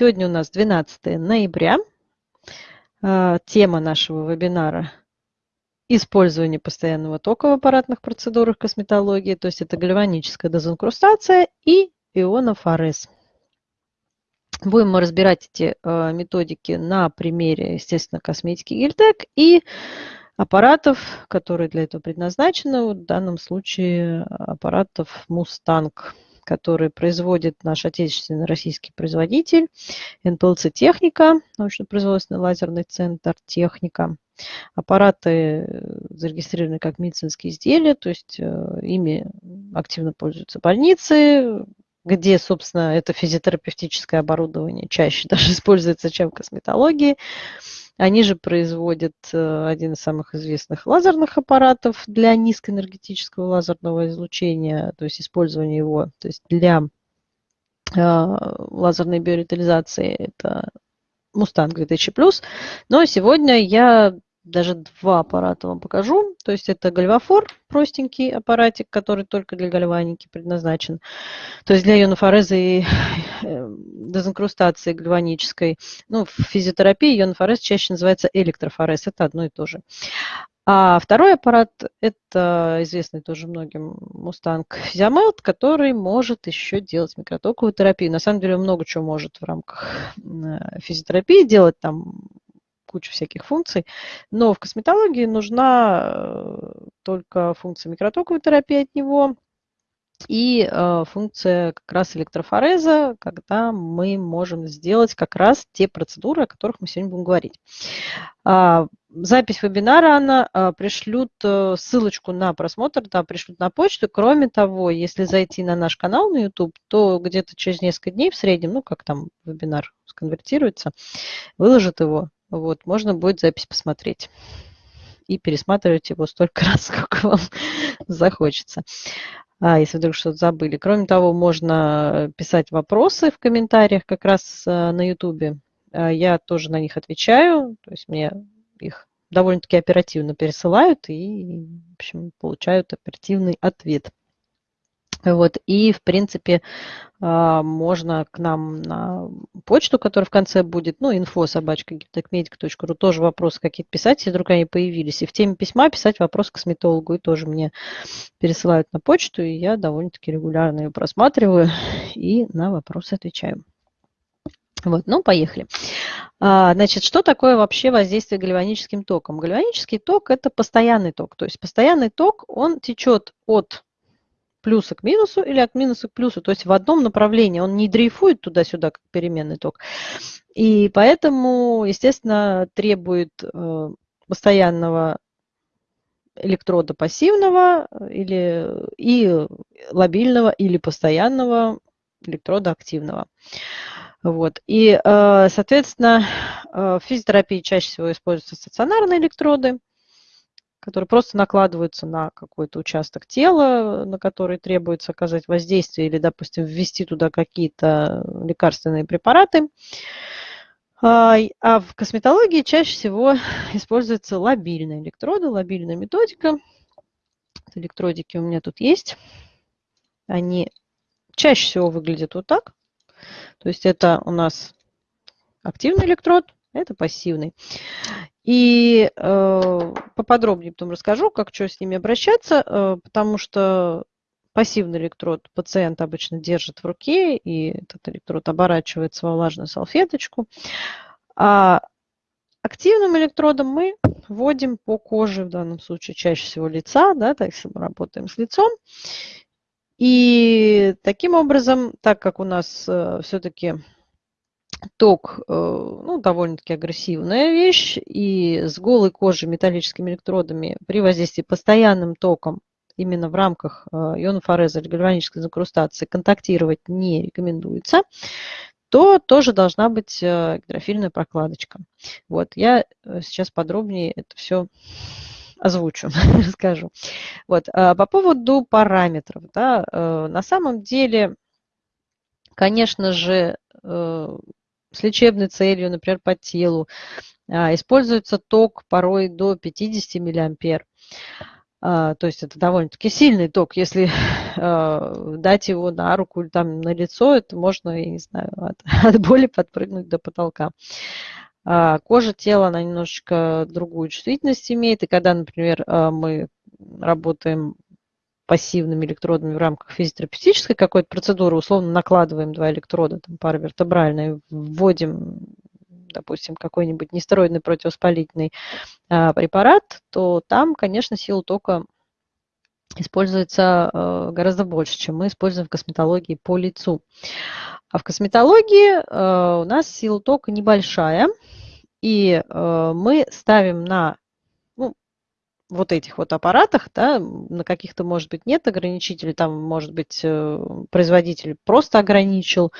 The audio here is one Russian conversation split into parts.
Сегодня у нас 12 ноября. А, тема нашего вебинара – использование постоянного тока в аппаратных процедурах косметологии, то есть это гальваническая дезинкрустация и ионофорез. Будем мы разбирать эти а, методики на примере, естественно, косметики Гильтек и аппаратов, которые для этого предназначены, в данном случае аппаратов Мустанг который производит наш отечественный российский производитель, НПЛЦ «Техника», научно-производственный лазерный центр «Техника». Аппараты э, зарегистрированы как медицинские изделия, то есть э, ими активно пользуются больницы, где, собственно, это физиотерапевтическое оборудование чаще даже используется, чем в косметологии. Они же производят э, один из самых известных лазерных аппаратов для низкоэнергетического лазерного излучения, то есть использование его то есть для э, лазерной биоритализации. Это Mustang 2000+. Но сегодня я даже два аппарата вам покажу. То есть это гальвафор, простенький аппаратик, который только для гальваники предназначен. То есть для ионофореза и э, дезинкрустации гальванической. Ну, в физиотерапии ионофорез чаще называется электрофорез. Это одно и то же. А второй аппарат – это известный тоже многим Mustang Physiomelt, который может еще делать микротоковую терапию. На самом деле много чего может в рамках э, физиотерапии делать. Там куча всяких функций, но в косметологии нужна э, только функция микротоковой терапии от него и э, функция как раз электрофореза, когда мы можем сделать как раз те процедуры, о которых мы сегодня будем говорить. А, запись вебинара, она а, пришлют ссылочку на просмотр, да, пришлют на почту. Кроме того, если зайти на наш канал на YouTube, то где-то через несколько дней в среднем, ну, как там вебинар сконвертируется, выложат его вот, можно будет запись посмотреть и пересматривать его столько раз, сколько вам захочется, а, если вдруг что-то забыли. Кроме того, можно писать вопросы в комментариях как раз а, на YouTube. А, я тоже на них отвечаю, то есть мне их довольно-таки оперативно пересылают и, в общем, получают оперативный ответ. Вот, и, в принципе, а, можно к нам на почту, которая в конце будет, ну, info собачка giptechmedic.ru, тоже вопросы какие-то писать, если вдруг они появились. И в теме письма писать вопрос к косметологу, и тоже мне пересылают на почту, и я довольно-таки регулярно ее просматриваю и на вопросы отвечаю. Вот, ну, поехали. А, значит, что такое вообще воздействие гальваническим током? Гальванический ток – это постоянный ток. То есть постоянный ток, он течет от плюса к минусу или от минуса к плюсу, то есть в одном направлении, он не дрейфует туда-сюда, как переменный ток. И поэтому, естественно, требует э, постоянного электрода пассивного или, и лобильного или постоянного электрода активного. Вот. И, э, соответственно, э, в физиотерапии чаще всего используются стационарные электроды, которые просто накладываются на какой-то участок тела, на который требуется оказать воздействие или, допустим, ввести туда какие-то лекарственные препараты. А, а в косметологии чаще всего используются лобильные электроды, лобильная методика. Электродики у меня тут есть. Они чаще всего выглядят вот так. То есть это у нас активный электрод, это пассивный. И э, поподробнее потом расскажу, как что с ними обращаться, э, потому что пассивный электрод пациент обычно держит в руке, и этот электрод оборачивается во влажную салфеточку. А активным электродом мы вводим по коже, в данном случае чаще всего лица, да, так если мы работаем с лицом. И таким образом, так как у нас э, все-таки ток э, ну, довольно-таки агрессивная вещь, и с голой кожей металлическими электродами при воздействии постоянным током именно в рамках э, ионофореза или гальванической закрустации контактировать не рекомендуется, то тоже должна быть э, гидрофильная прокладочка. Вот, я сейчас подробнее это все озвучу, расскажу. Вот, по поводу параметров. Да, на самом деле, конечно же, с лечебной целью, например, по телу. А, используется ток порой до 50 миллиампер. а, то есть это довольно-таки сильный ток. Если а, дать его на руку или там на лицо, это можно, я не знаю, от, от боли подпрыгнуть до потолка. Кожа тела, она немножечко другую чувствительность имеет. И когда, например, мы работаем пассивными электродами в рамках физиотерапевтической какой-то процедуры, условно накладываем два электрода, там, паравертебральные, вводим допустим, какой-нибудь нестероидный противовоспалительный а, препарат, то там, конечно, сила тока используется а, гораздо больше, чем мы используем в косметологии по лицу. А в косметологии а, у нас сила тока небольшая, и мы ставим на вот этих вот аппаратах, да, на каких-то, может быть, нет ограничителей, там, может быть, э, производитель просто ограничил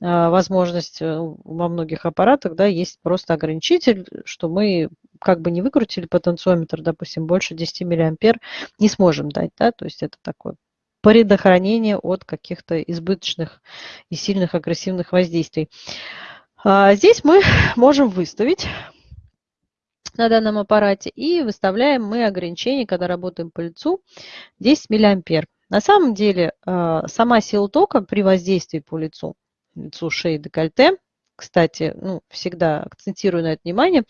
а, возможность э, во многих аппаратах, да, есть просто ограничитель, что мы как бы не выкрутили потенциометр, допустим, больше 10 миллиампер не сможем дать, да, то есть это такое предохранение от каких-то избыточных и сильных агрессивных воздействий. А здесь мы можем выставить на данном аппарате и выставляем мы ограничение, когда работаем по лицу, 10 миллиампер. На самом деле а, сама сила тока при воздействии по лицу лицу шеи декольте. Кстати, ну, всегда акцентирую на это внимание.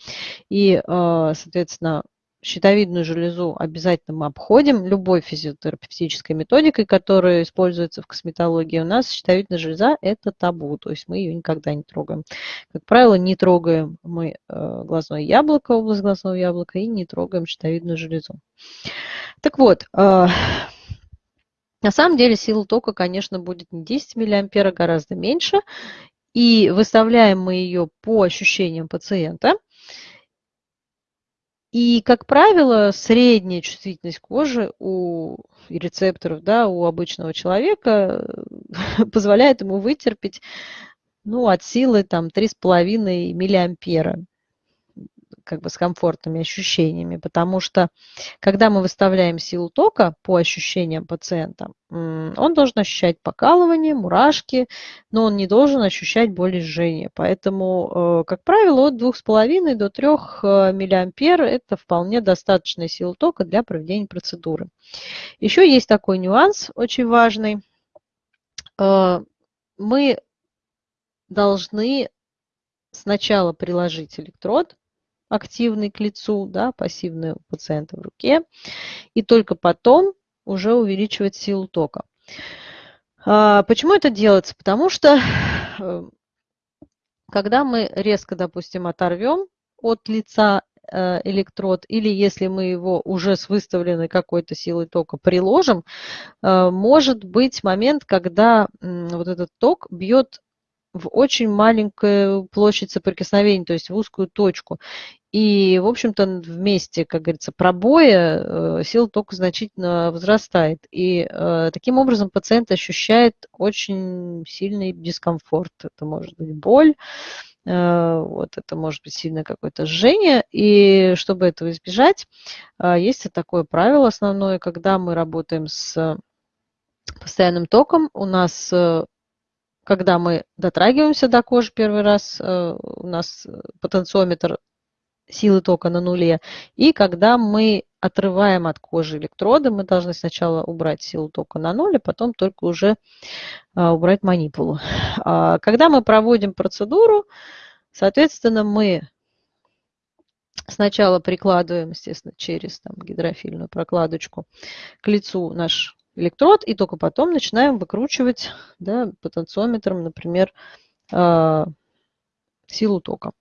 И, а, соответственно, щитовидную железу обязательно мы обходим любой физиотерапевтической методикой, которая используется в косметологии. У нас щитовидная железа – это табу, то есть мы ее никогда не трогаем. Как правило, не трогаем мы а, глазное яблоко, область глазного яблока, и не трогаем щитовидную железу. Так вот, а, на самом деле сила тока, конечно, будет не 10 миллиампер, а гораздо меньше. И выставляем мы ее по ощущениям пациента. И, как правило, средняя чувствительность кожи у рецепторов, да, у обычного человека позволяет ему вытерпеть ну, от силы там 3,5 миллиампера как бы с комфортными ощущениями, потому что когда мы выставляем силу тока по ощущениям пациента, он должен ощущать покалывание, мурашки, но он не должен ощущать боль и жжение. Поэтому, э, как правило, от 2,5 до 3 э, миллиампер это вполне достаточная сила тока для проведения процедуры. Еще есть такой нюанс очень важный. Э, мы должны сначала приложить электрод активный к лицу, да, пассивный у пациента в руке, и только потом уже увеличивать силу тока. А, почему это делается? Потому что э, когда мы резко, допустим, оторвем от лица э, электрод, или если мы его уже с выставленной какой-то силой тока приложим, э, может быть момент, когда вот этот ток бьет в очень маленькую площадь соприкосновения, то есть в узкую точку. И, в общем-то, вместе, как говорится, пробоя э, сила тока значительно возрастает. И э, таким образом пациент ощущает очень сильный дискомфорт. Это может быть боль, э, вот это может быть сильное какое-то жжение. И чтобы этого избежать, есть такое правило основное, когда мы работаем с постоянным током, у нас когда мы дотрагиваемся до кожи первый раз, у нас потенциометр силы тока на нуле. И когда мы отрываем от кожи электроды, мы должны сначала убрать силу тока на ноль, а потом только уже а, убрать манипулу. А, когда мы проводим процедуру, соответственно, мы сначала прикладываем, естественно, через там, гидрофильную прокладочку к лицу наш электрод, и только потом начинаем выкручивать да, потенциометром, например, а, силу тока.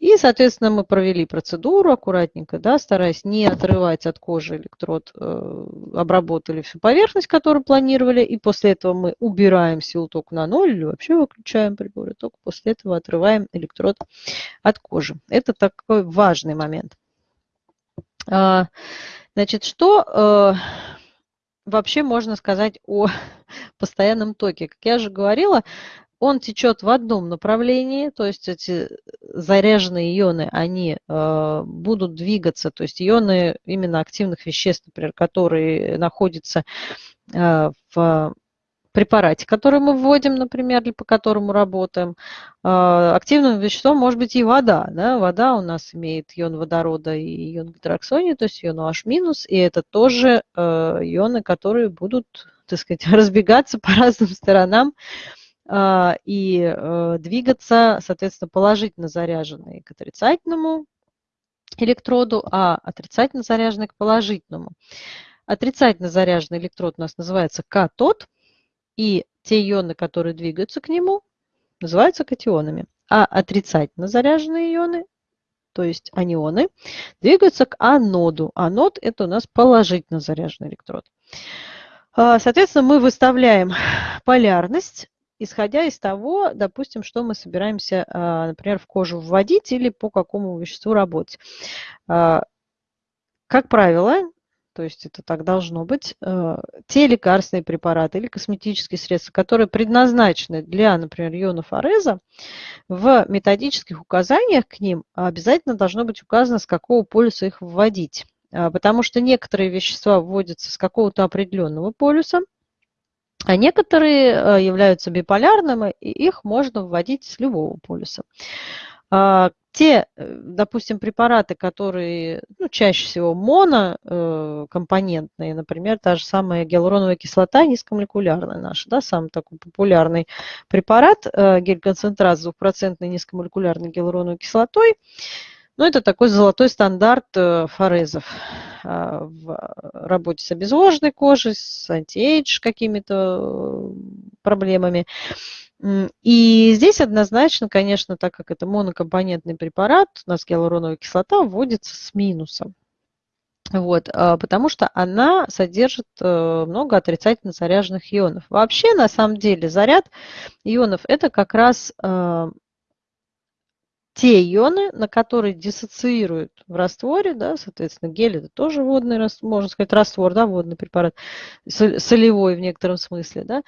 И, соответственно, мы провели процедуру аккуратненько, да, стараясь не отрывать от кожи электрод, э, обработали всю поверхность, которую планировали, и после этого мы убираем силу тока на ноль или вообще выключаем прибор, и только после этого отрываем электрод от кожи. Это такой важный момент. А, значит, что э, вообще можно сказать о постоянном токе? Как я же говорила, он течет в одном направлении, то есть эти заряженные ионы, они э, будут двигаться, то есть ионы именно активных веществ, например, которые находятся э, в препарате, который мы вводим, например, или по которому работаем. А, активным веществом может быть и вода. Да? Вода у нас имеет ион водорода и ион гидроксония, то есть ион OH-, и это тоже э, ионы, которые будут, так сказать, разбегаться по разным сторонам а, и э, двигаться, соответственно, положительно заряженные к отрицательному электроду, а отрицательно заряженные к положительному. Отрицательно заряженный электрод у нас называется катод – и те ионы, которые двигаются к нему, называются катионами. А отрицательно заряженные ионы, то есть анионы, двигаются к аноду. Анод – это у нас положительно заряженный электрод. А, соответственно, мы выставляем полярность, исходя из того, допустим, что мы собираемся, а, например, в кожу вводить или по какому веществу работать. А, как правило, то есть это так должно быть, э, те лекарственные препараты или косметические средства, которые предназначены для, например, ионов в методических указаниях к ним обязательно должно быть указано, с какого полюса их вводить. А, потому что некоторые вещества вводятся с какого-то определенного полюса, а некоторые э, являются биполярными, и их можно вводить с любого полюса. А, те, э, допустим, препараты, которые ну, чаще всего монокомпонентные, э, например, та же самая гиалуроновая кислота низкомолекулярная наша, да, самый такой популярный препарат, э, гель-концентрат с двухпроцентной низкомолекулярной гиалуроновой кислотой, ну, это такой золотой стандарт форезов а, в работе с обезвоженной кожей, с антиэйдж какими-то проблемами. И здесь однозначно, конечно, так как это монокомпонентный препарат, у нас гиалуроновая кислота вводится с минусом. Вот, а, потому что она содержит э, много отрицательно заряженных ионов. Вообще, на самом деле, заряд ионов – это как раз э, те ионы, на которые диссоциируют в растворе, да, соответственно, гель – это тоже водный, можно сказать, раствор, да, водный препарат, солевой в некотором смысле, да, а,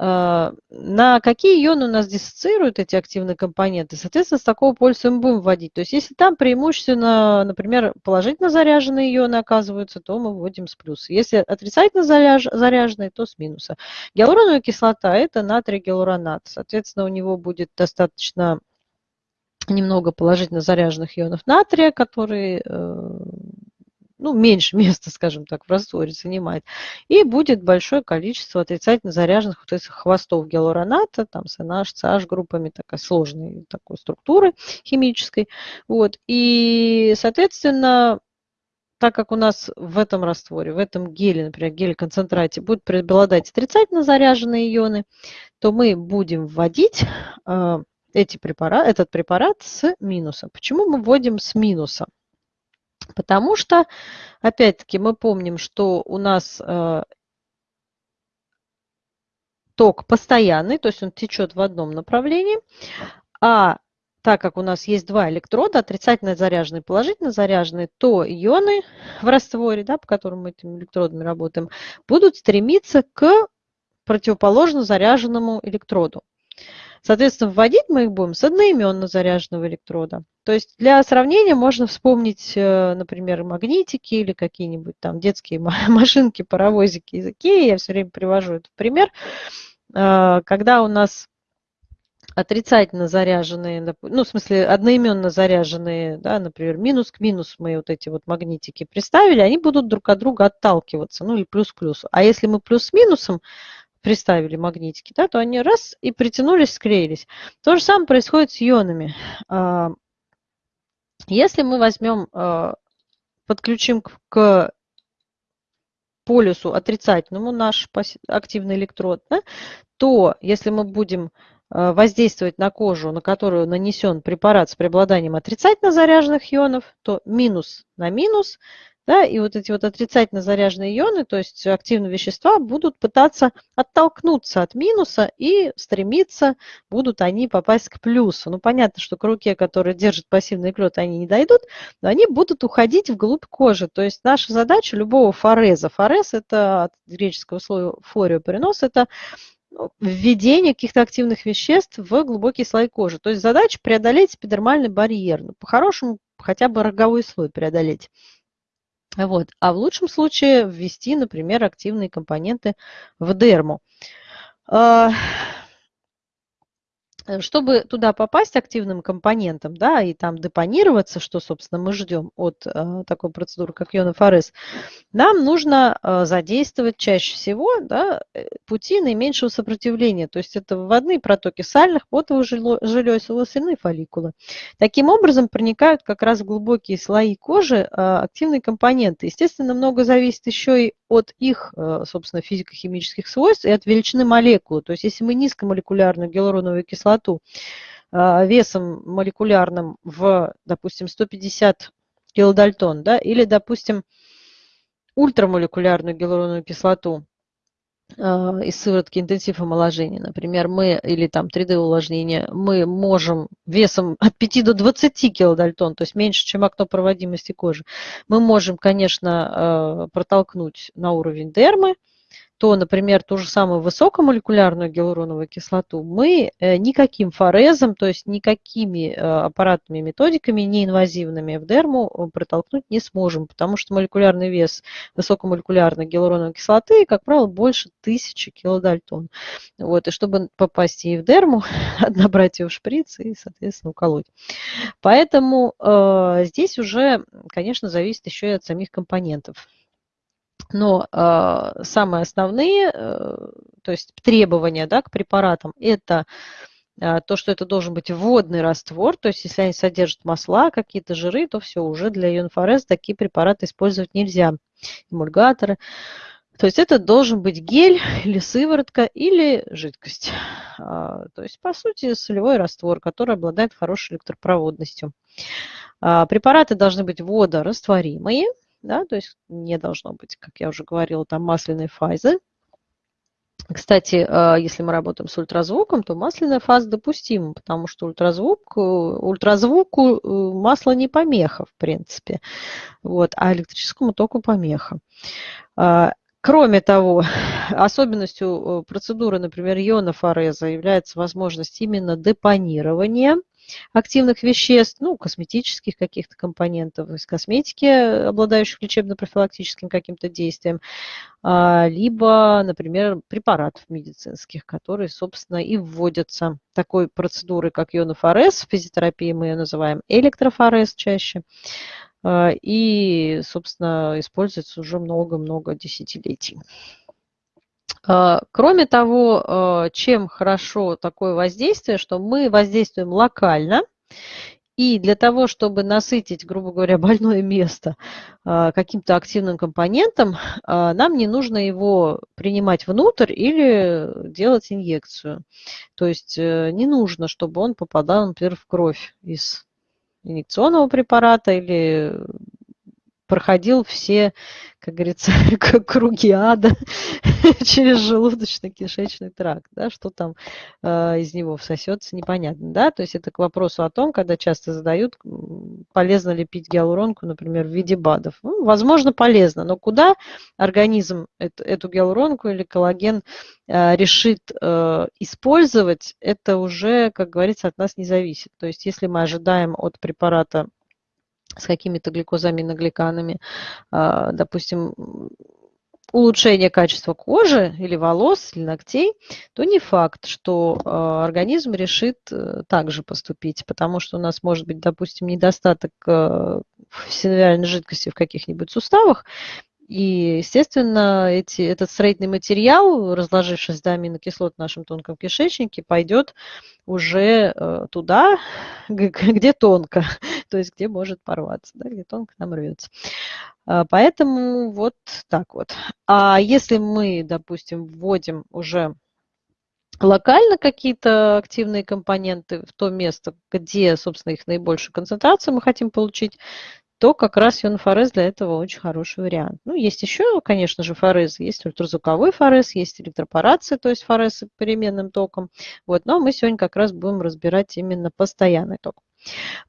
на какие ионы у нас диссоциируют эти активные компоненты, соответственно, с такого полюса мы будем вводить. То есть, если там преимущественно, например, положительно заряженные ионы оказываются, то мы вводим с плюса. Если отрицательно заряженные, то с минуса. Гиалуроновая кислота – это натрий гиалуронат. Соответственно, у него будет достаточно немного положительно заряженных ионов натрия, которые э, ну, меньше места, скажем так, в растворе занимает. И будет большое количество отрицательно заряженных вот этих хвостов гиалуроната, там с NH, CH группами, такой сложной такой структуры химической. Вот. И, соответственно, так как у нас в этом растворе, в этом геле, например, геле-концентрате будут преобладать отрицательно заряженные ионы, то мы будем вводить э, эти препарат, этот препарат с минуса. Почему мы вводим с минуса? Потому что, опять-таки, мы помним, что у нас э, ток постоянный, то есть он течет в одном направлении, а так как у нас есть два электрода, отрицательно заряженные и положительно заряженные, то ионы в растворе, да, по которым мы этими электродами работаем, будут стремиться к противоположно заряженному электроду. Соответственно, вводить мы их будем с одноименно заряженного электрода. То есть для сравнения можно вспомнить, э, например, магнитики или какие-нибудь там детские машинки, паровозики языки. Я все время привожу этот пример. Э, когда у нас отрицательно заряженные, ну, в смысле, одноименно заряженные, да, например, минус к минус мы вот эти вот магнитики приставили, они будут друг от друга отталкиваться, ну, или плюс к плюсу. А если мы плюс с минусом приставили магнитики, да, то они раз и притянулись, склеились. То же самое происходит с ионами. А, если мы возьмем, а, подключим к полюсу отрицательному наш активный электрод, да, то если мы будем а, воздействовать на кожу, на которую нанесен препарат с преобладанием отрицательно заряженных ионов, то минус на минус да, и вот эти вот отрицательно заряженные ионы, то есть активные вещества, будут пытаться оттолкнуться от минуса и стремиться, будут они попасть к плюсу. Ну, понятно, что к руке, которая держит пассивный электрод, они не дойдут, но они будут уходить вглубь кожи. То есть наша задача любого фореза, форез это от греческого слова форио перенос, это ну, введение каких-то активных веществ в глубокие слои кожи. То есть задача преодолеть эпидермальный барьер. Ну, по-хорошему, хотя бы роговой слой преодолеть. Вот. А в лучшем случае ввести, например, активные компоненты в дерму. Э, чтобы туда попасть активным компонентом, да, и там депонироваться, что, собственно, мы ждем от э, такой процедуры, как ионофорез, нам нужно э, задействовать чаще всего да, э, пути наименьшего сопротивления, то есть это вводные протоки сальных, потовых желез, волосяные фолликулы. Таким образом проникают как раз в глубокие слои кожи э, активные компоненты. Естественно, много зависит еще и от их, э, собственно, физико-химических свойств и от величины молекулы. То есть если мы низкомолекулярную гиалуроновую кислоту э, весом молекулярным в, допустим, 150 килодальтон, да, или, допустим, ультрамолекулярную гиалуроновую кислоту э, из сыворотки интенсив омоложения, например, мы, или там 3D увлажнение, мы можем весом от 5 до 20 килодальтон, то есть меньше, чем окно проводимости кожи, мы можем, конечно, протолкнуть на уровень дермы, то, например, ту же самую высокомолекулярную гиалуроновую кислоту мы э, никаким форезом, то есть никакими э, аппаратными методиками неинвазивными в дерму э, протолкнуть не сможем, потому что молекулярный вес высокомолекулярной гиалуроновой кислоты, как правило, больше тысячи килодальтон. Вот, и чтобы попасть ей в дерму, набрать ее в шприц и, соответственно, уколоть. Поэтому э, здесь уже, конечно, зависит еще и от самих компонентов. Но э, самые основные, э, то есть требования да, к препаратам, это э, то, что это должен быть водный раствор, то есть если они содержат масла, какие-то жиры, то все, уже для ионфорез такие препараты использовать нельзя, эмульгаторы. То есть это должен быть гель или сыворотка или жидкость. А, то есть, по сути, солевой раствор, который обладает хорошей электропроводностью. Препараты должны быть водорастворимые, да, то есть не должно быть, как я уже говорила, там масляной фазы. Кстати, а, если мы работаем с ультразвуком, то масляная фаза допустима, потому что ультразвук, э, ультразвуку э, масло не помеха, в принципе, вот, а электрическому току помеха. А, кроме того, особенностью э, процедуры, например, ионофореза является возможность именно депонирования активных веществ, ну, косметических каких-то компонентов из косметики, обладающих лечебно-профилактическим каким-то действием, а, либо, например, препаратов медицинских, которые, собственно, и вводятся такой процедурой, как ионофорез, в физиотерапии мы ее называем электрофорез чаще, а, и, собственно, используется уже много-много десятилетий. А, кроме того, а, чем хорошо такое воздействие, что мы воздействуем локально, и для того, чтобы насытить, грубо говоря, больное место а, каким-то активным компонентом, нам не нужно его принимать внутрь или делать инъекцию. То есть э, не нужно, чтобы он попадал, например, в кровь из инъекционного препарата или проходил все, как говорится, круги ада через желудочно-кишечный тракт, да, что там э, из него всосется, непонятно, да, то есть это к вопросу о том, когда часто задают, полезно ли пить гиалуронку, например, в виде БАДов. Ну, возможно, полезно, но куда организм эту, эту гиалуронку или коллаген э, решит э, использовать, это уже, как говорится, от нас не зависит. То есть если мы ожидаем от препарата с какими-то гликозаминогликанами, а, допустим, улучшение качества кожи или волос, или ногтей, то не факт, что а, организм решит э, также поступить, потому что у нас может быть, допустим, недостаток э, синовиальной жидкости в каких-нибудь суставах, и, естественно, эти, этот строительный материал, разложившись до аминокислот в нашем тонком кишечнике, пойдет уже э, туда, где тонко, то есть где может порваться, да, где тонко нам рвется. А, поэтому вот так вот. А если мы, допустим, вводим уже локально какие-то активные компоненты в то место, где, собственно, их наибольшую концентрацию мы хотим получить, то как раз ионфорез для этого очень хороший вариант. Ну, есть еще, конечно же, форез, есть ультразвуковой форез, есть электропорация, то есть форез с переменным током. Вот, но мы сегодня как раз будем разбирать именно постоянный ток.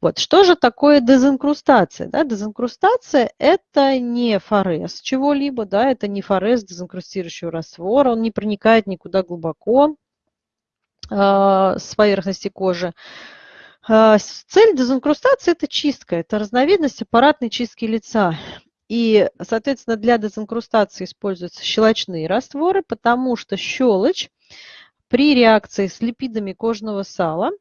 Вот. Что же такое дезинкрустация? Да, дезинкрустация – это не форез чего-либо, да, это не форез дезинкрустирующего раствора, он не проникает никуда глубоко э, с поверхности кожи. А, цель дезинкрустации – это чистка, это разновидность аппаратной чистки лица. И, соответственно, для дезинкрустации используются щелочные растворы, потому что щелочь при реакции с липидами кожного сала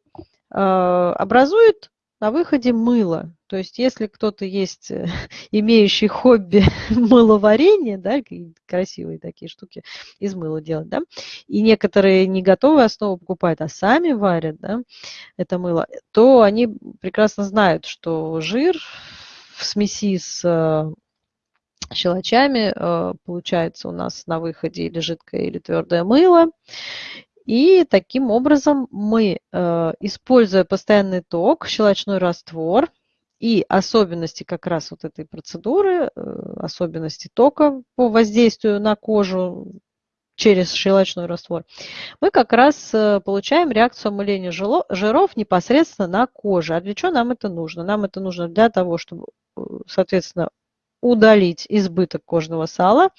образует на выходе мыло. То есть если кто-то есть, э, имеющий хобби мыловарения, да, красивые такие штуки из мыла делать, да, и некоторые не готовые основу покупают, а сами варят, да, это мыло, то они прекрасно знают, что жир в смеси с э, щелочами э, получается у нас на выходе или жидкое, или твердое мыло. И таким образом мы, э, используя постоянный ток, щелочной раствор и особенности как раз вот этой процедуры, э, особенности тока по воздействию на кожу через щелочной раствор, мы как раз э, получаем реакцию омыления жиров непосредственно на коже. А для чего нам это нужно? Нам это нужно для того, чтобы, соответственно, удалить избыток кожного сала,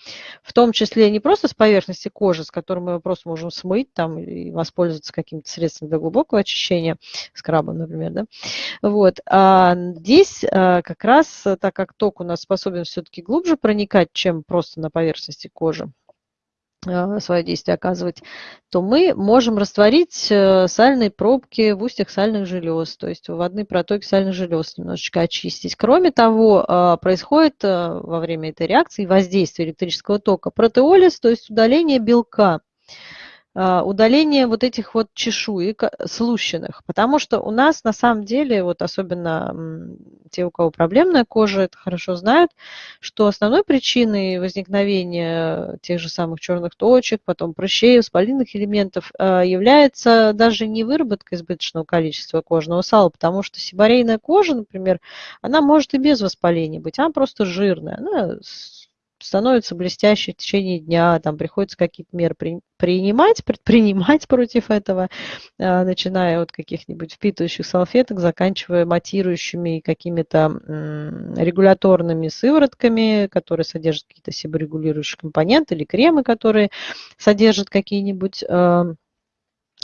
в том числе не просто с поверхности кожи, с которой мы просто можем смыть там, и воспользоваться каким-то средством для глубокого очищения, скрабом, например. Да? Вот. А здесь а, как раз, так как ток у нас способен все-таки глубже проникать, чем просто на поверхности кожи, свое действие оказывать, то мы можем растворить э, сальные пробки в устьях сальных желез, то есть вводные протоки сальных желез немножечко очистить. Кроме того, а, происходит э, во время этой реакции воздействие электрического тока протеолиз, то есть удаление белка. А, удаление вот этих вот чешуек слущенных, потому что у нас на самом деле, вот особенно те, у кого проблемная кожа, это хорошо знают, что основной причиной возникновения тех же самых черных точек, потом прыщей, воспалительных элементов а, является даже не выработка избыточного количества кожного сала, потому что сибарейная кожа, например, она может и без воспаления быть, она просто жирная, она становится блестящей в течение дня, там приходится какие-то меры принимать, предпринимать против этого, а, начиная от каких-нибудь впитывающих салфеток, заканчивая матирующими какими-то регуляторными сыворотками, которые содержат какие-то себорегулирующие компоненты, или кремы, которые содержат какие-нибудь а,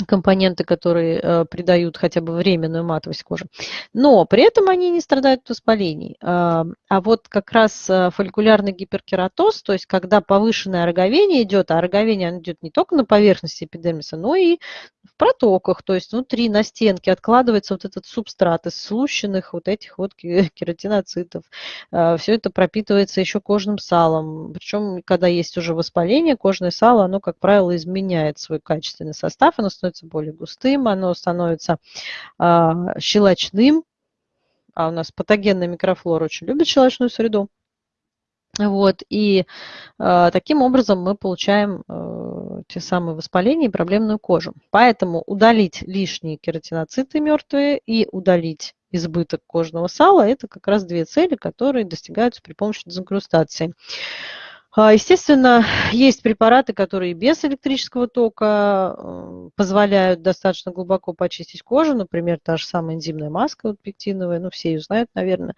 компоненты, которые э, придают хотя бы временную матовость кожи. Но при этом они не страдают от воспалений. Э, а вот как раз э, фолликулярный гиперкератоз, то есть когда повышенное роговение идет, а роговение идет не только на поверхности эпидермиса, но и в протоках, то есть внутри на стенке откладывается вот этот субстрат из слущенных вот этих вот кератиноцитов. Э, Все это пропитывается еще кожным салом. Причем, когда есть уже воспаление, кожное сало, оно, как правило, изменяет свой качественный состав, оно становится более густым, оно становится а, щелочным, а у нас патогенная микрофлора очень любит щелочную среду. Вот, и э, таким образом мы получаем э, те самые воспаления и проблемную кожу. Поэтому удалить лишние кератиноциты мертвые и удалить избыток кожного сала – это как раз две цели, которые достигаются при помощи дезинкрустации. А, естественно, есть препараты, которые без электрического тока э, позволяют достаточно глубоко почистить кожу. Например, та же самая энзимная маска вот, пектиновая, ну, все ее знают, наверное,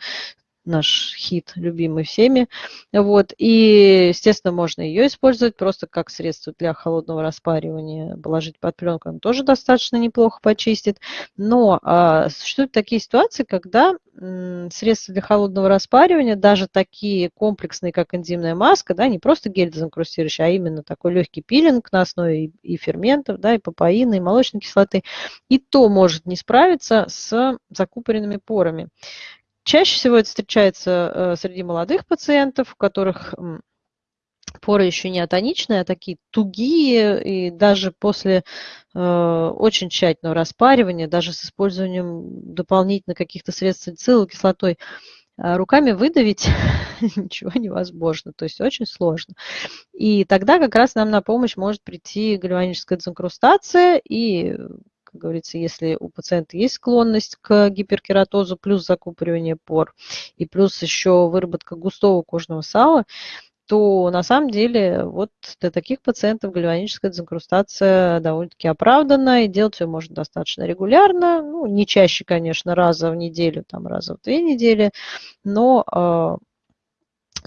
наш хит, любимый всеми. Вот. И, естественно, можно ее использовать просто как средство для холодного распаривания. Положить под пленку, он тоже достаточно неплохо почистит. Но а, существуют такие ситуации, когда м, средства для холодного распаривания, даже такие комплексные, как энзимная маска, да, не просто гель дезинкрустирующий, а именно такой легкий пилинг на основе и, и ферментов, да, и папаины, и молочной кислоты, и то может не справиться с закупоренными порами. Чаще всего это встречается э, среди молодых пациентов, у которых поры еще не атоничные, а такие тугие, и даже после э, очень тщательного распаривания, даже с использованием дополнительно каких-то средств салициловой кислотой, э, руками выдавить ничего невозможно, то есть очень сложно. И тогда как раз нам на помощь может прийти гальваническая дезинкрустация, и как говорится, если у пациента есть склонность к гиперкератозу, плюс закупоривание пор, и плюс еще выработка густого кожного сала, то на самом деле вот для таких пациентов гальваническая дезинкрустация довольно-таки оправдана, и делать ее можно достаточно регулярно, ну, не чаще, конечно, раза в неделю, там, раза в две недели, но э,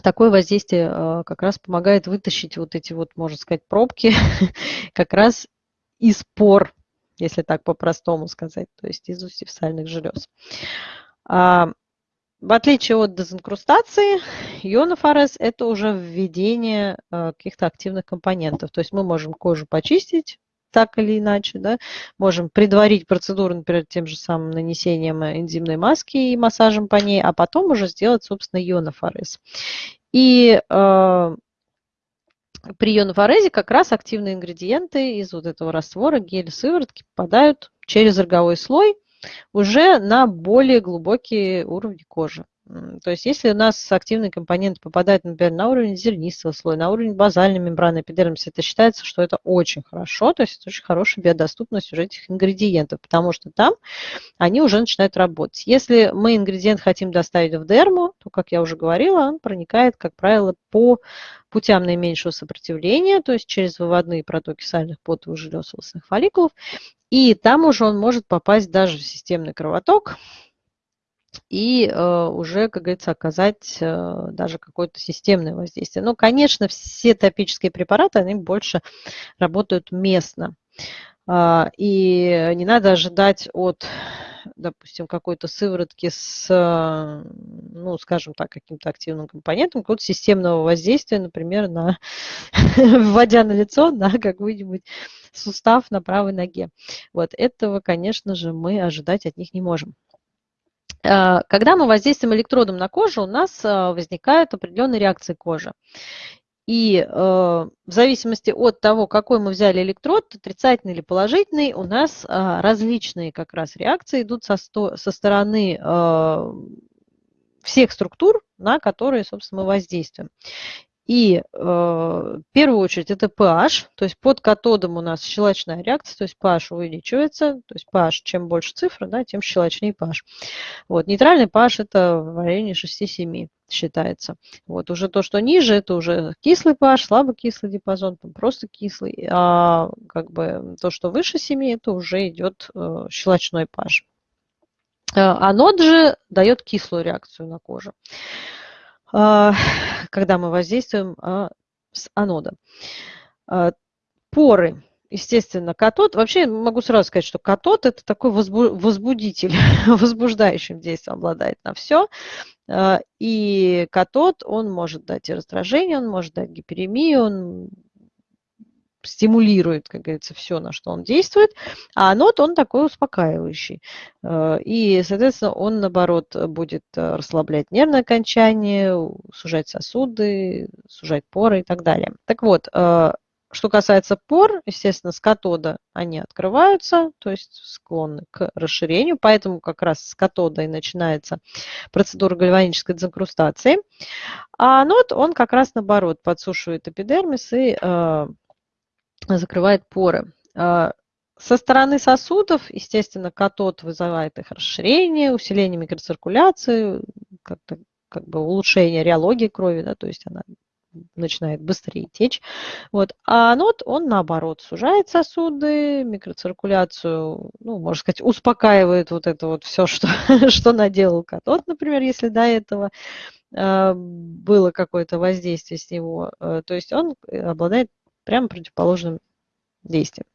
такое воздействие э, как раз помогает вытащить вот эти вот, можно сказать, пробки как раз из пор если так по-простому сказать, то есть из устьев сальных желез. А, в отличие от дезинкрустации, ионофорез – это уже введение а, каких-то активных компонентов. То есть мы можем кожу почистить так или иначе, да, можем предварить процедуру, например, тем же самым нанесением энзимной маски и массажем по ней, а потом уже сделать, собственно, ионофорез. И э, при ионофорезе как раз активные ингредиенты из вот этого раствора, гель, сыворотки попадают через роговой слой уже на более глубокие уровни кожи. То есть если у нас активный компонент попадает, например, на уровень зернистого слоя, на уровень базальной мембраны эпидермиса, это считается, что это очень хорошо, то есть это очень хорошая биодоступность уже этих ингредиентов, потому что там они уже начинают работать. Если мы ингредиент хотим доставить в дерму, то, как я уже говорила, он проникает, как правило, по путям наименьшего сопротивления, то есть через выводные протоки сальных потовых желез волосных фолликулов, и там уже он может попасть даже в системный кровоток, и э, уже, как говорится, оказать э, даже какое-то системное воздействие. Но, конечно, все топические препараты, они больше работают местно. Э, и не надо ожидать от, допустим, какой-то сыворотки с, ну, скажем так, каким-то активным компонентом, какого-то системного воздействия, например, на, вводя на лицо на какой-нибудь сустав на правой ноге. Вот этого, конечно же, мы ожидать от них не можем. А, когда мы воздействуем электродом на кожу, у нас а, возникают определенные реакции кожи. И э, в зависимости от того, какой мы взяли электрод, отрицательный или положительный, у нас э, различные как раз реакции идут со, сто, со стороны э, всех структур, на которые, собственно, мы воздействуем. И э, в первую очередь это pH, то есть под катодом у нас щелочная реакция, то есть pH увеличивается, то есть pH, чем больше цифры, да, тем щелочнее pH. Вот, нейтральный pH это в районе 6-7 считается. Вот, уже то, что ниже, это уже кислый pH, слабокислый диапазон, там просто кислый, а как бы то, что выше 7, это уже идет э, щелочной pH. Э, анод же дает кислую реакцию на кожу. А, когда мы воздействуем а, с анодом. А, поры. Естественно, катод. Вообще могу сразу сказать, что катод это такой возбудитель, возбуждающим действием обладает на все. И катод, он может дать и раздражение, он может дать гиперемию, он стимулирует, как говорится, все, на что он действует, а анод, он такой успокаивающий. Э, и, соответственно, он, наоборот, будет э, расслаблять нервное окончание, сужать сосуды, сужать поры и так далее. Так вот, э, что касается пор, естественно, с катода они открываются, то есть склонны к расширению, поэтому как раз с катода и начинается процедура гальванической дезинкрустации. А анод, он как раз наоборот подсушивает эпидермис и закрывает поры. А, со стороны сосудов, естественно, катод вызывает их расширение, усиление микроциркуляции, как-то как бы улучшение реологии крови, да, то есть она начинает быстрее течь. Вот. А анод, он наоборот сужает сосуды, микроциркуляцию, ну, можно сказать, успокаивает вот это вот все, что, что наделал катод, например, если до этого э, было какое-то воздействие с него. Э, то есть он обладает прямо противоположным действием.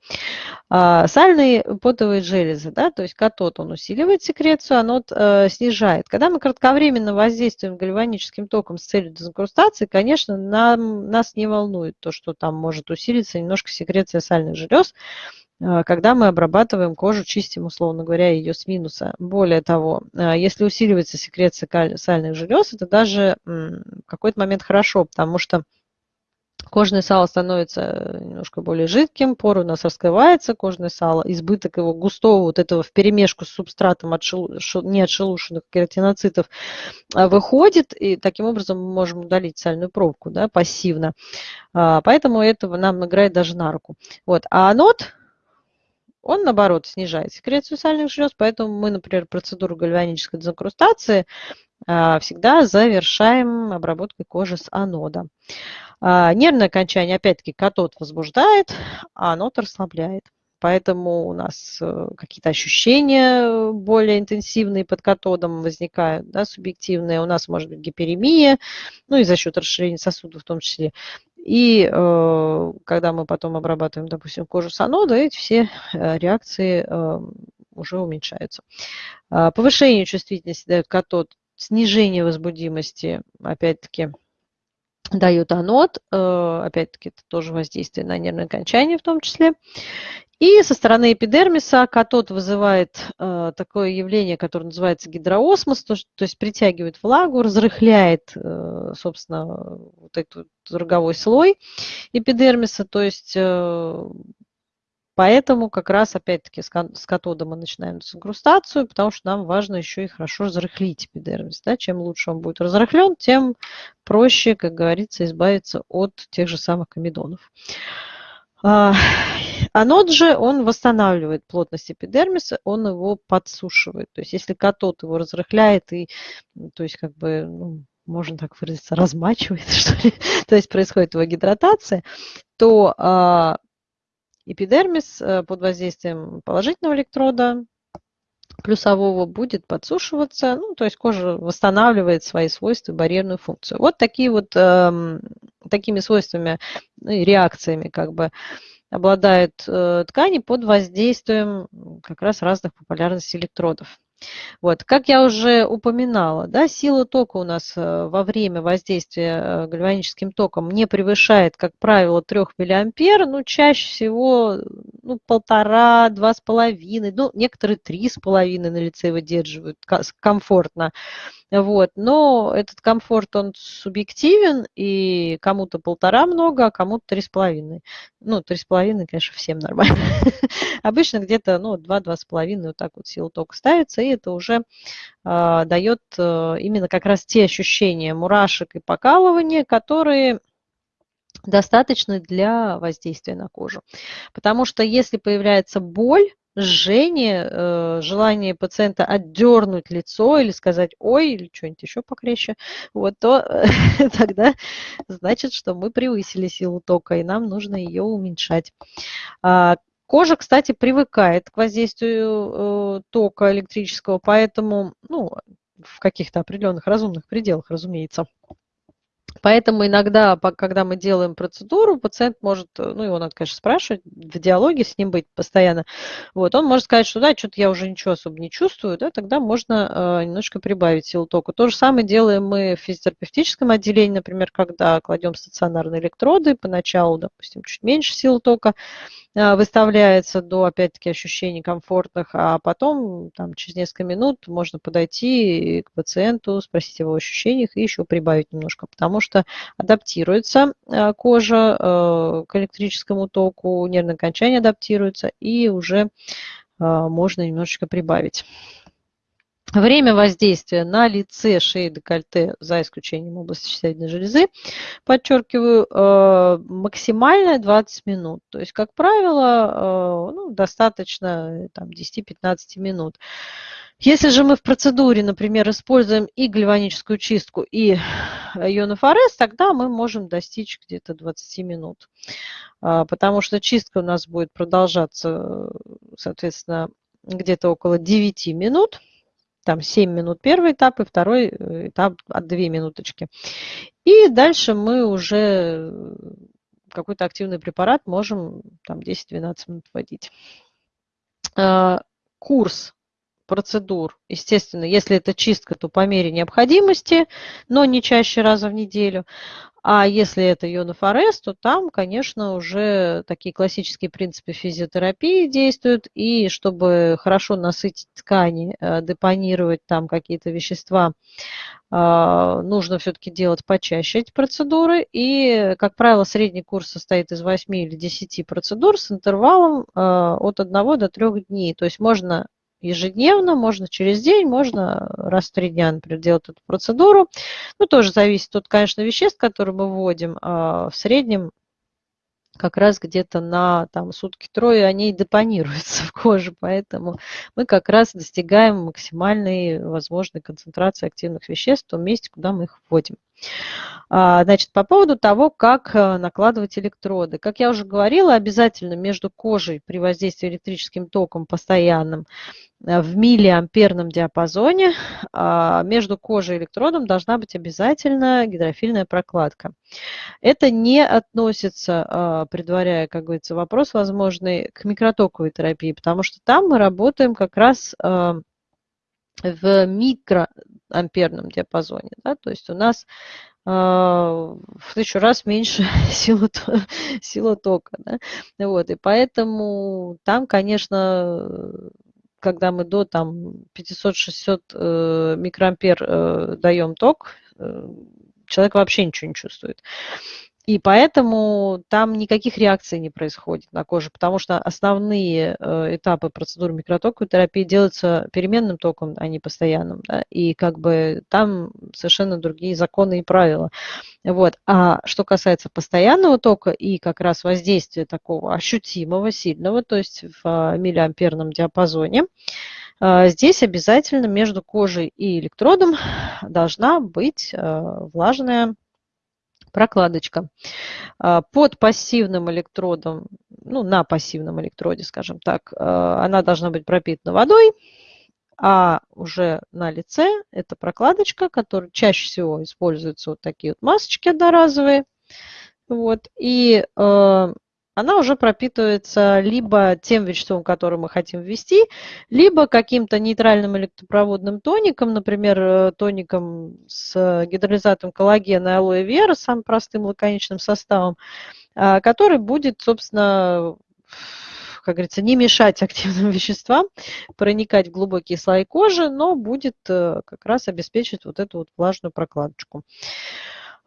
А, сальные потовые железы, да, то есть катод, он усиливает секрецию, анод э, снижает. Когда мы кратковременно воздействуем гальваническим током с целью дезинкрустации, конечно, нам, нас не волнует то, что там может усилиться немножко секреция сальных желез, э, когда мы обрабатываем кожу, чистим, условно говоря, ее с минуса. Более того, э, если усиливается секреция сальных желез, это даже в какой-то момент хорошо, потому что Кожное сало становится э, немножко более жидким, пор у нас раскрывается, кожное сало, избыток его густого вот этого в перемешку с субстратом отшел, неотшелушенных кератиноцитов а, выходит, и таким образом мы можем удалить сальную пробку да, пассивно. А, поэтому этого нам играет даже на руку. Вот. А анод, он, наоборот, снижает секрецию сальных желез, поэтому мы, например, процедуру гальванической дезинкрустации а, всегда завершаем обработкой кожи с анода. А, нервное окончание, опять-таки, катод возбуждает, а анод расслабляет. Поэтому у нас э, какие-то ощущения более интенсивные под катодом возникают, да, субъективные. У нас может быть гиперемия, ну и за счет расширения сосудов в том числе. И э, когда мы потом обрабатываем, допустим, кожу с анода, эти все э, реакции э, уже уменьшаются. Э, повышение чувствительности дает катод снижение возбудимости, опять-таки, дают анод, э, опять-таки это тоже воздействие на нервное окончание в том числе. И со стороны эпидермиса катод вызывает э, такое явление, которое называется гидроосмос, то, то есть притягивает влагу, разрыхляет, э, собственно, вот этот роговой слой эпидермиса, то есть Поэтому как раз опять-таки с катода мы начинаем дезинкрустацию, потому что нам важно еще и хорошо разрыхлить эпидермис. Да? Чем лучше он будет разрыхлен, тем проще, как говорится, избавиться от тех же самых комедонов. А, анод же, он восстанавливает плотность эпидермиса, он его подсушивает. То есть если катод его разрыхляет и, то есть как бы, ну, можно так выразиться, размачивает, что ли, то есть происходит его гидратация, то а, Эпидермис э, под воздействием положительного электрода плюсового будет подсушиваться, ну, то есть кожа восстанавливает свои свойства, барьерную функцию. Вот такие вот, э, такими свойствами ну, реакциями как бы обладают э, ткани под воздействием как раз разных популярностей электродов. Вот. Как я уже упоминала, да, сила тока у нас э, во время воздействия э, гальваническим током не превышает, как правило, 3 миллиампер, ну, чаще всего ну, полтора, два с половиной, ну, некоторые три с половиной на лице выдерживают комфортно. Вот. Но этот комфорт, он субъективен, и кому-то полтора много, а кому-то три с половиной. Ну, три с половиной, конечно, всем нормально. Обычно где-то ну, два-два с половиной вот так вот сила тока ставится, это уже э, дает э, именно как раз те ощущения мурашек и покалывания, которые достаточно для воздействия на кожу. Потому что если появляется боль, жжение, э, желание пациента отдернуть лицо или сказать «ой» или что-нибудь еще покрепче, вот, то тогда значит, что мы превысили силу тока, и нам нужно ее уменьшать. А, кожа, кстати, привыкает к воздействию э, тока электрического, поэтому, ну, в каких-то определенных разумных пределах, разумеется. Поэтому иногда, когда мы делаем процедуру, пациент может, э, ну, его надо, конечно, спрашивать, в диалоге с ним быть постоянно. Вот, он может сказать, что да, что-то я уже ничего особо не чувствую, да, тогда можно э, немножко прибавить силу тока. То же самое делаем мы в физиотерапевтическом отделении, например, когда кладем стационарные электроды, поначалу, допустим, чуть меньше силы тока, выставляется до, опять-таки, ощущений комфортных, а потом там, через несколько минут можно подойти к пациенту, спросить его ощущениях и еще прибавить немножко, потому что адаптируется а, кожа э, к электрическому току, нервное окончание адаптируется, и уже а, можно немножечко прибавить. Время воздействия на лице, шее, декольте, за исключением области щитовидной железы, подчеркиваю, э, максимальное 20 минут. То есть, как правило, э, ну, достаточно 10-15 минут. Если же мы в процедуре, например, используем и гальваническую чистку, и ионофорез, тогда мы можем достичь где-то 20 минут. А, потому что чистка у нас будет продолжаться, соответственно, где-то около 9 минут там 7 минут первый этап и второй э, этап от 2 минуточки. И дальше мы уже э, какой-то активный препарат можем там 10-12 минут вводить. А, курс процедур, естественно, если это чистка, то по мере необходимости, но не чаще раза в неделю. А если это ионофорез, то там, конечно, уже такие классические принципы физиотерапии действуют. И чтобы хорошо насытить ткани, э, депонировать там какие-то вещества, а, нужно все-таки делать почаще эти процедуры. И, как правило, средний курс состоит из 8 или 10 процедур с интервалом а, от 1 до 3 дней. То есть можно ежедневно, можно через день, можно раз в три дня, например, делать эту процедуру. Ну, тоже зависит от, конечно, веществ, которые мы вводим. А в среднем как раз где-то на там, сутки-трое они депонируются в коже, поэтому мы как раз достигаем максимальной возможной концентрации активных веществ в том месте, куда мы их вводим. А, значит, по поводу того, как э, накладывать электроды. Как я уже говорила, обязательно между кожей при воздействии электрическим током постоянным э, в миллиамперном диапазоне а, между кожей и электродом должна быть обязательно гидрофильная прокладка. Это не относится, а, предваряя, как говорится, вопрос возможный к микротоковой терапии, потому что там мы работаем как раз в микроамперном диапазоне. Да? То есть у нас в тысячу раз меньше силы, сила тока. Да? Вот, и поэтому там, конечно, когда мы до там 500-600 э, микроампер э, даем ток, э, человек вообще ничего не чувствует. И поэтому там никаких реакций не происходит на коже, потому что основные э, этапы процедуры микротоковой терапии делаются переменным током, а не постоянным. Да? И как бы там совершенно другие законы и правила. Вот. А что касается постоянного тока и как раз воздействия такого ощутимого, сильного, то есть в миллиамперном диапазоне, а, Здесь обязательно между кожей и электродом должна быть а, влажная прокладочка. А, под пассивным электродом, ну, на пассивном электроде, скажем так, а, она должна быть пропитана водой, а уже на лице это прокладочка, которая чаще всего используются вот такие вот масочки одноразовые. Вот, и а, она уже пропитывается либо тем веществом, которое мы хотим ввести, либо каким-то нейтральным электропроводным тоником, например, э, тоником с гидролизатом коллагена и алоэ вера, самым простым лаконичным составом, а, который будет, собственно, как говорится, не мешать активным веществам проникать в глубокие слои кожи, но будет э, как раз обеспечить вот эту вот влажную прокладочку.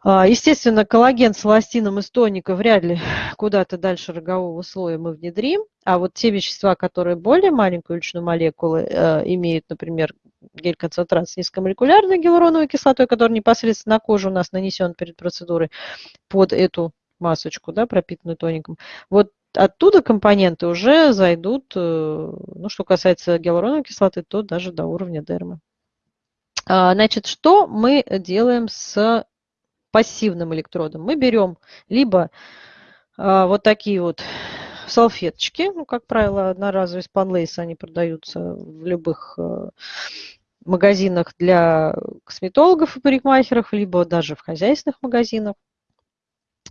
А, естественно, коллаген с эластином из тоника вряд ли куда-то дальше рогового слоя мы внедрим, а вот те вещества, которые более маленькую величину молекулы э, имеют, например, гель-концентрат с низкомолекулярной гиалуроновой кислотой, который непосредственно на кожу у нас нанесен перед процедурой под эту масочку, да, пропитанную тоником, вот оттуда компоненты уже зайдут, э, ну, что касается гиалуроновой кислоты, то даже до уровня дермы. А, значит, что мы делаем с пассивным электродом, мы берем либо а, вот такие вот салфеточки, ну, как правило, одноразовые спанлейсы, они продаются в любых э, магазинах для косметологов и парикмахеров, либо даже в хозяйственных магазинах.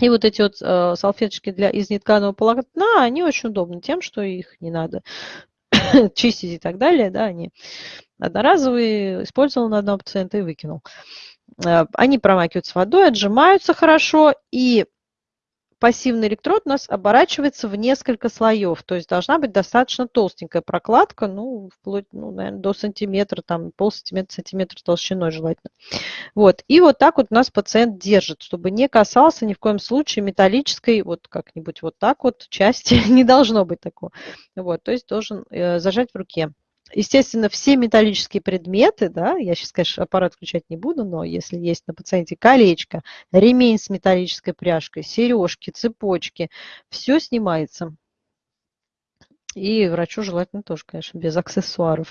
И вот эти вот э, салфеточки для, из нетканого полотна, они очень удобны тем, что их не надо чистить и так далее, да, они одноразовые, использовал на одного пациента и выкинул. Э, они промакиваются водой, отжимаются хорошо, и пассивный электрод у нас оборачивается в несколько слоев, то есть должна быть достаточно толстенькая прокладка, ну, вплоть, ну, наверное, до сантиметра, там, полсантиметра, сантиметра толщиной желательно. Вот, и вот так вот у нас пациент держит, чтобы не касался ни в коем случае металлической, вот как-нибудь вот так вот части, не должно быть такого. Вот, то есть должен э, зажать в руке. Естественно, все металлические предметы, да, я сейчас, конечно, аппарат включать не буду, но если есть на пациенте колечко, ремень с металлической пряжкой, сережки, цепочки, все снимается. И врачу желательно тоже, конечно, без аксессуаров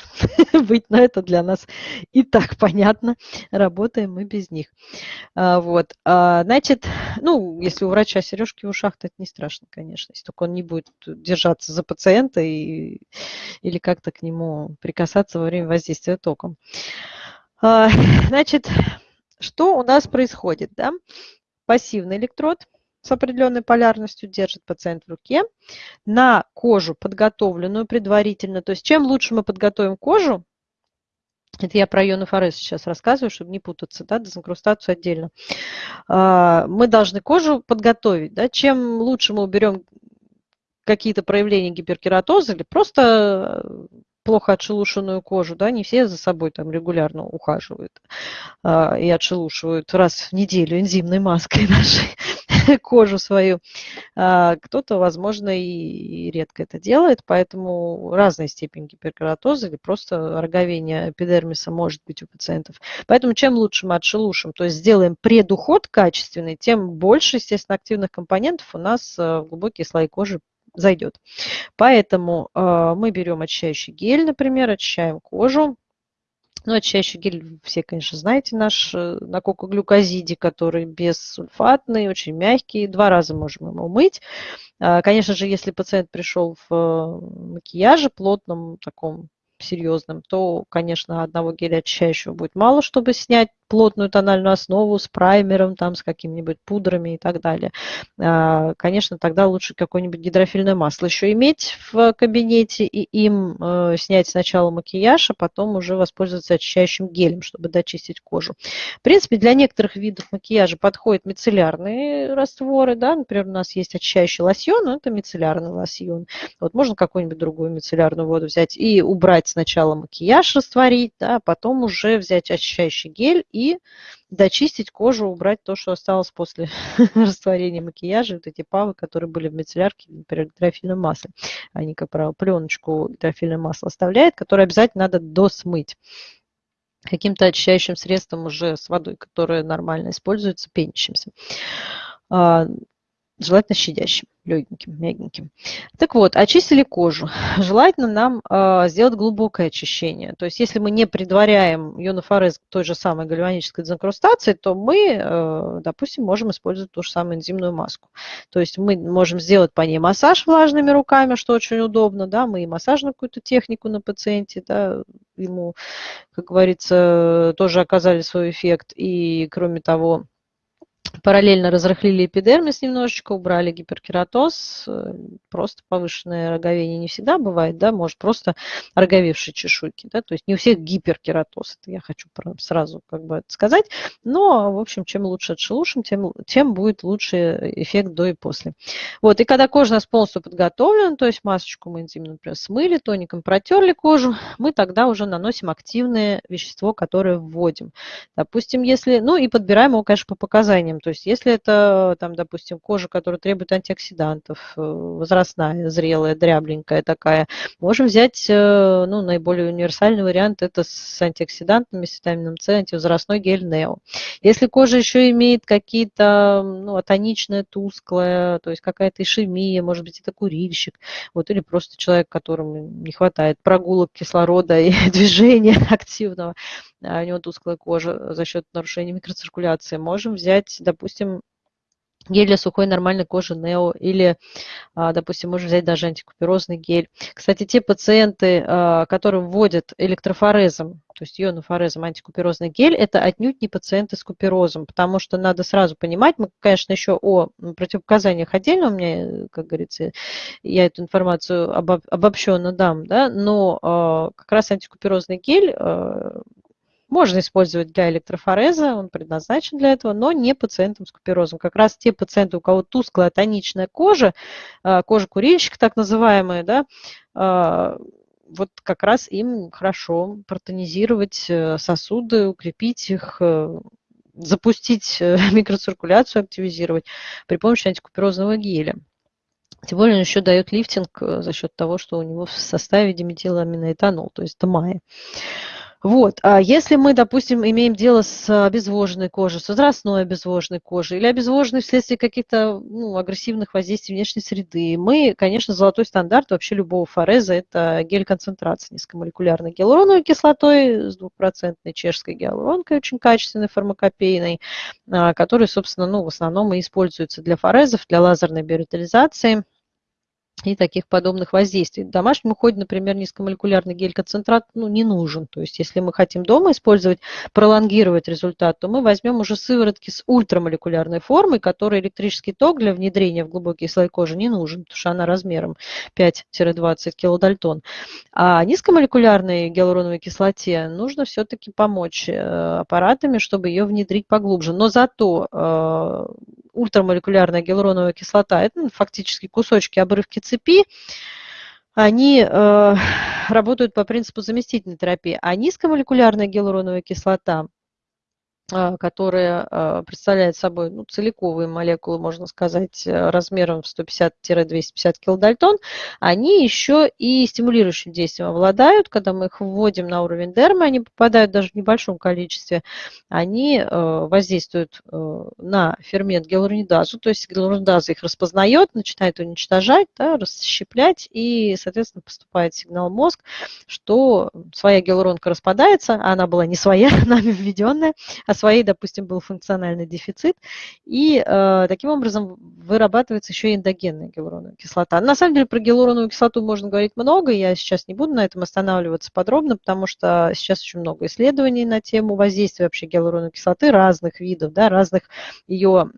быть, но это для нас и так понятно. Работаем мы без них. А, вот. А, значит, ну, если у врача сережки в ушах, то это не страшно, конечно, если только он не будет держаться за пациента и, или как-то к нему прикасаться во время воздействия током. А, значит, что у нас происходит? Да? Пассивный электрод – с определенной полярностью держит пациент в руке на кожу, подготовленную предварительно. То есть чем лучше мы подготовим кожу, это я про ионы сейчас рассказываю, чтобы не путаться, да, дезинкрустацию отдельно. А, мы должны кожу подготовить. Да, чем лучше мы уберем какие-то проявления гиперкератоза или просто плохо отшелушенную кожу, да, не все за собой там регулярно ухаживают а, и отшелушивают раз в неделю энзимной маской нашей. кожу свою. А, кто-то, возможно, и редко это делает, поэтому разная степень гиперкератоза или просто роговение эпидермиса может быть у пациентов. Поэтому чем лучше мы отшелушим, то есть сделаем предуход качественный, тем больше, естественно, активных компонентов у нас а, в глубокие слои кожи зайдет. Поэтому э, мы берем очищающий гель, например, очищаем кожу, ну, очищающий гель, все, конечно, знаете, наш э, на кокоглюкозиде, который бессульфатный, очень мягкий. Два раза можем его мыть. А, конечно же, если пациент пришел в э, макияже плотном, таком серьезном, то, конечно, одного геля очищающего будет мало, чтобы снять плотную тональную основу с праймером, там, с какими-нибудь пудрами и так далее. А, конечно, тогда лучше какое-нибудь гидрофильное масло еще иметь в кабинете и им э, снять сначала макияж, а потом уже воспользоваться очищающим гелем, чтобы дочистить кожу. В принципе, для некоторых видов макияжа подходят мицеллярные растворы, да, например, у нас есть очищающий лосьон, но это мицеллярный лосьон. Вот можно какую-нибудь другую мицеллярную воду взять и убрать сначала макияж, растворить, да, а потом уже взять очищающий гель дочистить кожу, убрать то, что осталось после растворения макияжа, вот эти павы, которые были в мицеллярке, например, гидрофильном масле. Они, как правило, пленочку гидрофильное масло оставляют, которое обязательно надо досмыть каким-то очищающим средством уже с водой, которое нормально используется, пенящимся. Желательно щадящим легеньким, мягеньким. Так вот, очистили кожу. Желательно нам э, сделать глубокое очищение. То есть если мы не предваряем ионофорез той же самой гальванической дезинкрустации, то мы, э, допустим, можем использовать ту же самую энзимную маску. То есть мы можем сделать по ней массаж влажными руками, что очень удобно. Да? Мы и массажную какую-то технику на пациенте, да, ему, как говорится, тоже оказали свой эффект. И кроме того, Параллельно разрыхлили эпидермис немножечко, убрали гиперкератоз. Э, просто повышенное роговение не всегда бывает, да, может просто роговевшие чешуйки, да, то есть не у всех гиперкератоз, это я хочу сразу как бы сказать. Но, в общем, чем лучше отшелушим, тем, тем будет лучше эффект до и после. Вот, и когда кожа у нас полностью подготовлена, то есть масочку мы энзимно, например, смыли, тоником протерли кожу, мы тогда уже наносим активное вещество, которое вводим. Допустим, если, ну и подбираем его, конечно, по показаниям, то есть если это, там, допустим, кожа, которая требует антиоксидантов, э, возрастная, зрелая, дрябленькая такая, можем взять э, ну, наиболее универсальный вариант, это с антиоксидантами, с витамином С, антивозрастной гель Нео. Если кожа еще имеет какие-то, ну, атоничная, тусклая, то есть какая-то ишемия, может быть, это курильщик, вот, или просто человек, которому не хватает прогулок кислорода и движения активного, а у него тусклая кожа за счет нарушения микроциркуляции, можем взять, допустим, гель для сухой нормальной кожи Нео или, а, допустим, можно взять даже антикуперозный гель. Кстати, те пациенты, а, которые вводят электрофорезом, то есть ионофорезом антикуперозный гель, это отнюдь не пациенты с куперозом, потому что надо сразу понимать, мы, конечно, еще о противопоказаниях отдельно, у меня, как говорится, я эту информацию обобщенно дам, да, но а, как раз антикуперозный гель можно использовать для электрофореза, он предназначен для этого, но не пациентам с куперозом. Как раз те пациенты, у кого тусклая тоничная кожа, а, кожа курильщика так называемая, да, а, вот как раз им хорошо протонизировать э, сосуды, укрепить их, э, запустить э, микроциркуляцию, активизировать при помощи антикуперозного геля. Тем более он еще дает лифтинг за счет того, что у него в составе диметиламиноэтанол, то есть ТМАИ. Вот. А если мы, допустим, имеем дело с обезвоженной кожей, с возрастной обезвоженной кожей или обезвоженной вследствие каких-то ну, агрессивных воздействий внешней среды, мы, конечно, золотой стандарт вообще любого фореза – это гель-концентрация низкомолекулярной гиалуроновой кислотой с двухпроцентной чешской гиалуронкой, очень качественной фармакопейной, а, который, собственно, ну, в основном и используется для форезов, для лазерной биоритализации – и таких подобных воздействий. В домашнем уходе, например, низкомолекулярный гель-концентрат ну, не нужен. То есть если мы хотим дома использовать, пролонгировать результат, то мы возьмем уже сыворотки с ультрамолекулярной формой, которой электрический ток для внедрения в глубокий слой кожи не нужен, потому что она размером 5-20 килодальтон. А низкомолекулярной гиалуроновой кислоте нужно все-таки помочь э, аппаратами, чтобы ее внедрить поглубже. Но зато э, ультрамолекулярная гиалуроновая кислота, это ну, фактически кусочки, обрывки цепи, они э, работают по принципу заместительной терапии. А низкомолекулярная гиалуроновая кислота – которая а, представляет собой ну, целиковые молекулы, можно сказать, э, размером в 150-250 килодальтон, они еще и стимулирующим действием обладают. Когда мы их вводим на уровень дермы, они попадают даже в небольшом количестве, они э, воздействуют э, на фермент гиалуронидазу, то есть гиалуронидаза их распознает, начинает уничтожать, да, расщеплять, и, соответственно, поступает сигнал в мозг, что своя гиалуронка распадается, а она была не своя, нами введенная, а своей, допустим, был функциональный дефицит. И э, таким образом вырабатывается еще и эндогенная гиалуроновая кислота. На самом деле про гиалуроновую кислоту можно говорить много, я сейчас не буду на этом останавливаться подробно, потому что сейчас очень много исследований на тему воздействия вообще гиалуроновой кислоты разных видов, да, разных ее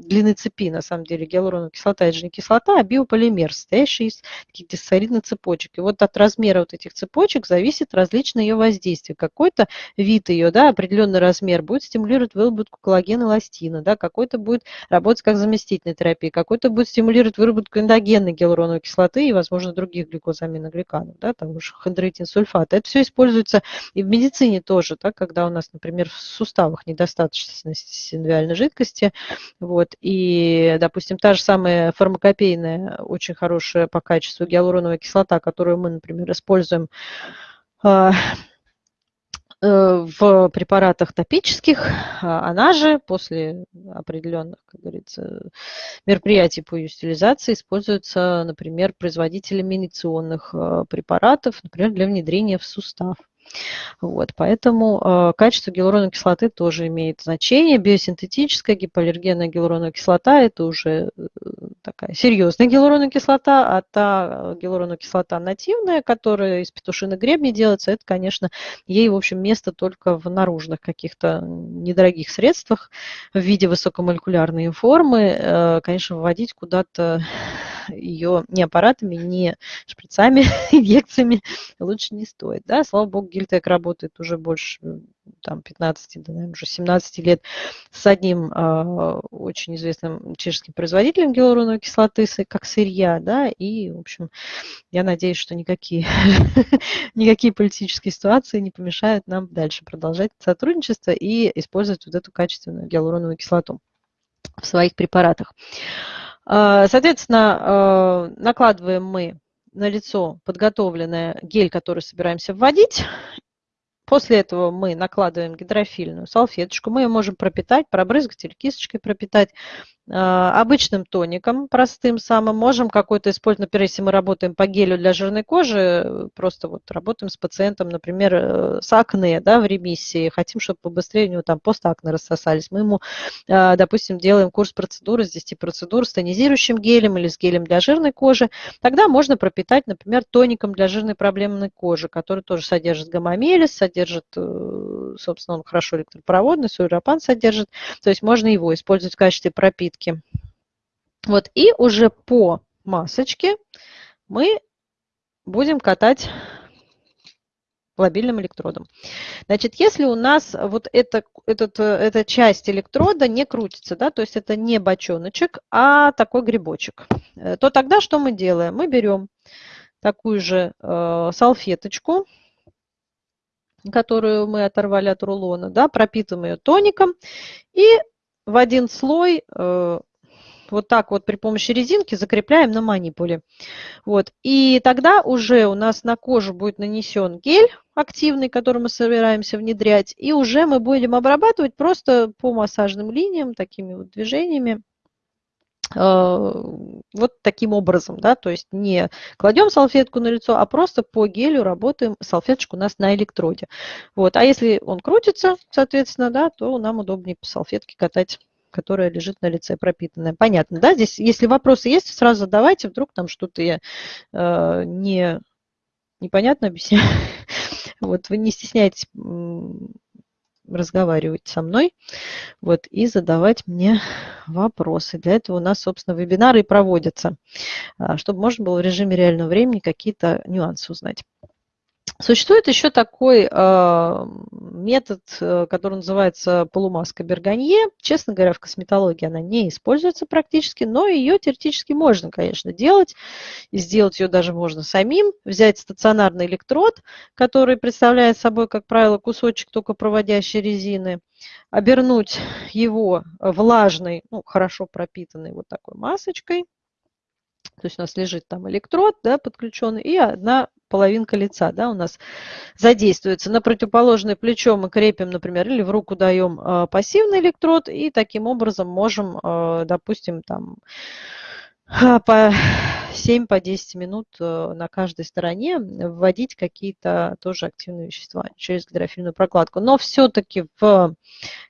длины цепи, на самом деле, гиалуроновая кислота, это же не кислота, а биополимер, состоящий из таких диссолидных цепочек. И вот от размера вот этих цепочек зависит различное ее воздействие. Какой-то вид ее, да, определенный размер будет стимулировать выработку коллагена эластина, да, какой-то будет работать как заместительная терапия, какой-то будет стимулировать выработку эндогенной гиалуроновой кислоты и, возможно, других глюкозаминогликанов, да, того же хондроитин сульфат. Это все используется и в медицине тоже, да, когда у нас, например, в суставах недостаточность синовиальной жидкости, вот, и, допустим, та же самая фармакопейная, очень хорошая по качеству гиалуроновая кислота, которую мы, например, используем а, э, в препаратах топических, а она же после определенных, как говорится, мероприятий по ее стилизации используется, например, производителями инициационных э, препаратов, например, для внедрения в сустав. Вот, поэтому э, качество гиалуроновой кислоты тоже имеет значение. Биосинтетическая гипоаллергенная гиалуроновая кислота – это уже э, такая серьезная гиалуроновая кислота, а та гиалуроновая кислота нативная, которая из петушиной гребня делается, это, конечно, ей, в общем, место только в наружных каких-то недорогих средствах в виде высокомолекулярной формы. Э, конечно, вводить куда-то ее ни аппаратами, ни шприцами, инъекциями лучше не стоит. Да? Слава богу, Гильтек работает уже больше там, 15, да, наверное, уже 17 лет с одним э, очень известным чешским производителем гиалуроновой кислоты, как сырья, да, и, в общем, я надеюсь, что никакие, никакие политические ситуации не помешают нам дальше продолжать сотрудничество и использовать вот эту качественную гиалуроновую кислоту в своих препаратах. А, соответственно, а, накладываем мы на лицо подготовленный гель, который собираемся вводить. После этого мы накладываем гидрофильную салфеточку. Мы ее можем пропитать, пробрызгать или кисточкой пропитать. А, обычным тоником, простым самым. Можем какой-то использовать, например, если мы работаем по гелю для жирной кожи, просто вот работаем с пациентом, например, э, с акне, да, в ремиссии, хотим, чтобы побыстрее у него там постакне рассосались. Мы ему, а, допустим, делаем курс процедуры с 10 процедур с тонизирующим гелем или с гелем для жирной кожи. Тогда можно пропитать, например, тоником для жирной проблемной кожи, который тоже содержит гамамелис, содержит, э, собственно, он хорошо электропроводный, суэропан содержит. То есть можно его использовать в качестве пропитки. Вот, и уже по масочке мы будем катать лобильным электродом. Значит, если у нас вот это, этот, эта часть электрода не крутится, да, то есть это не бочоночек, а такой грибочек, э, то тогда что мы делаем? Мы берем такую же э, салфеточку, которую мы оторвали от рулона, да, пропитываем ее тоником и в один слой э, вот так вот при помощи резинки закрепляем на манипуле. Вот. И тогда уже у нас на кожу будет нанесен гель активный, который мы собираемся внедрять, и уже мы будем обрабатывать просто по массажным линиям, такими вот движениями, вот таким образом, да, то есть не кладем салфетку на лицо, а просто по гелю работаем, салфеточку у нас на электроде. Вот, а если он крутится, соответственно, да, то нам удобнее по салфетке катать которая лежит на лице пропитанная. Понятно, да? Здесь, если вопросы есть, сразу задавайте, вдруг там что-то я э, не, непонятно объясняю. Вот, вы не стесняйтесь разговаривать со мной вот, и задавать мне вопросы. Для этого у нас, собственно, вебинары и проводятся, а, чтобы можно было в режиме реального времени какие-то нюансы узнать. Существует еще такой э, метод, э, который называется полумаска Берганье. Честно говоря, в косметологии она не используется практически, но ее теоретически можно, конечно, делать. И сделать ее даже можно самим. Взять стационарный электрод, который представляет собой, как правило, кусочек только проводящей резины, обернуть его влажной, ну, хорошо пропитанной вот такой масочкой. То есть у нас лежит там электрод да, подключенный и одна половинка лица да, у нас задействуется. На противоположное плечо мы крепим, например, или в руку даем э, пассивный электрод, и таким образом можем, э, допустим, там по 7 по 10 минут э, на каждой стороне вводить какие-то тоже активные вещества через гидрофильную прокладку. Но все-таки в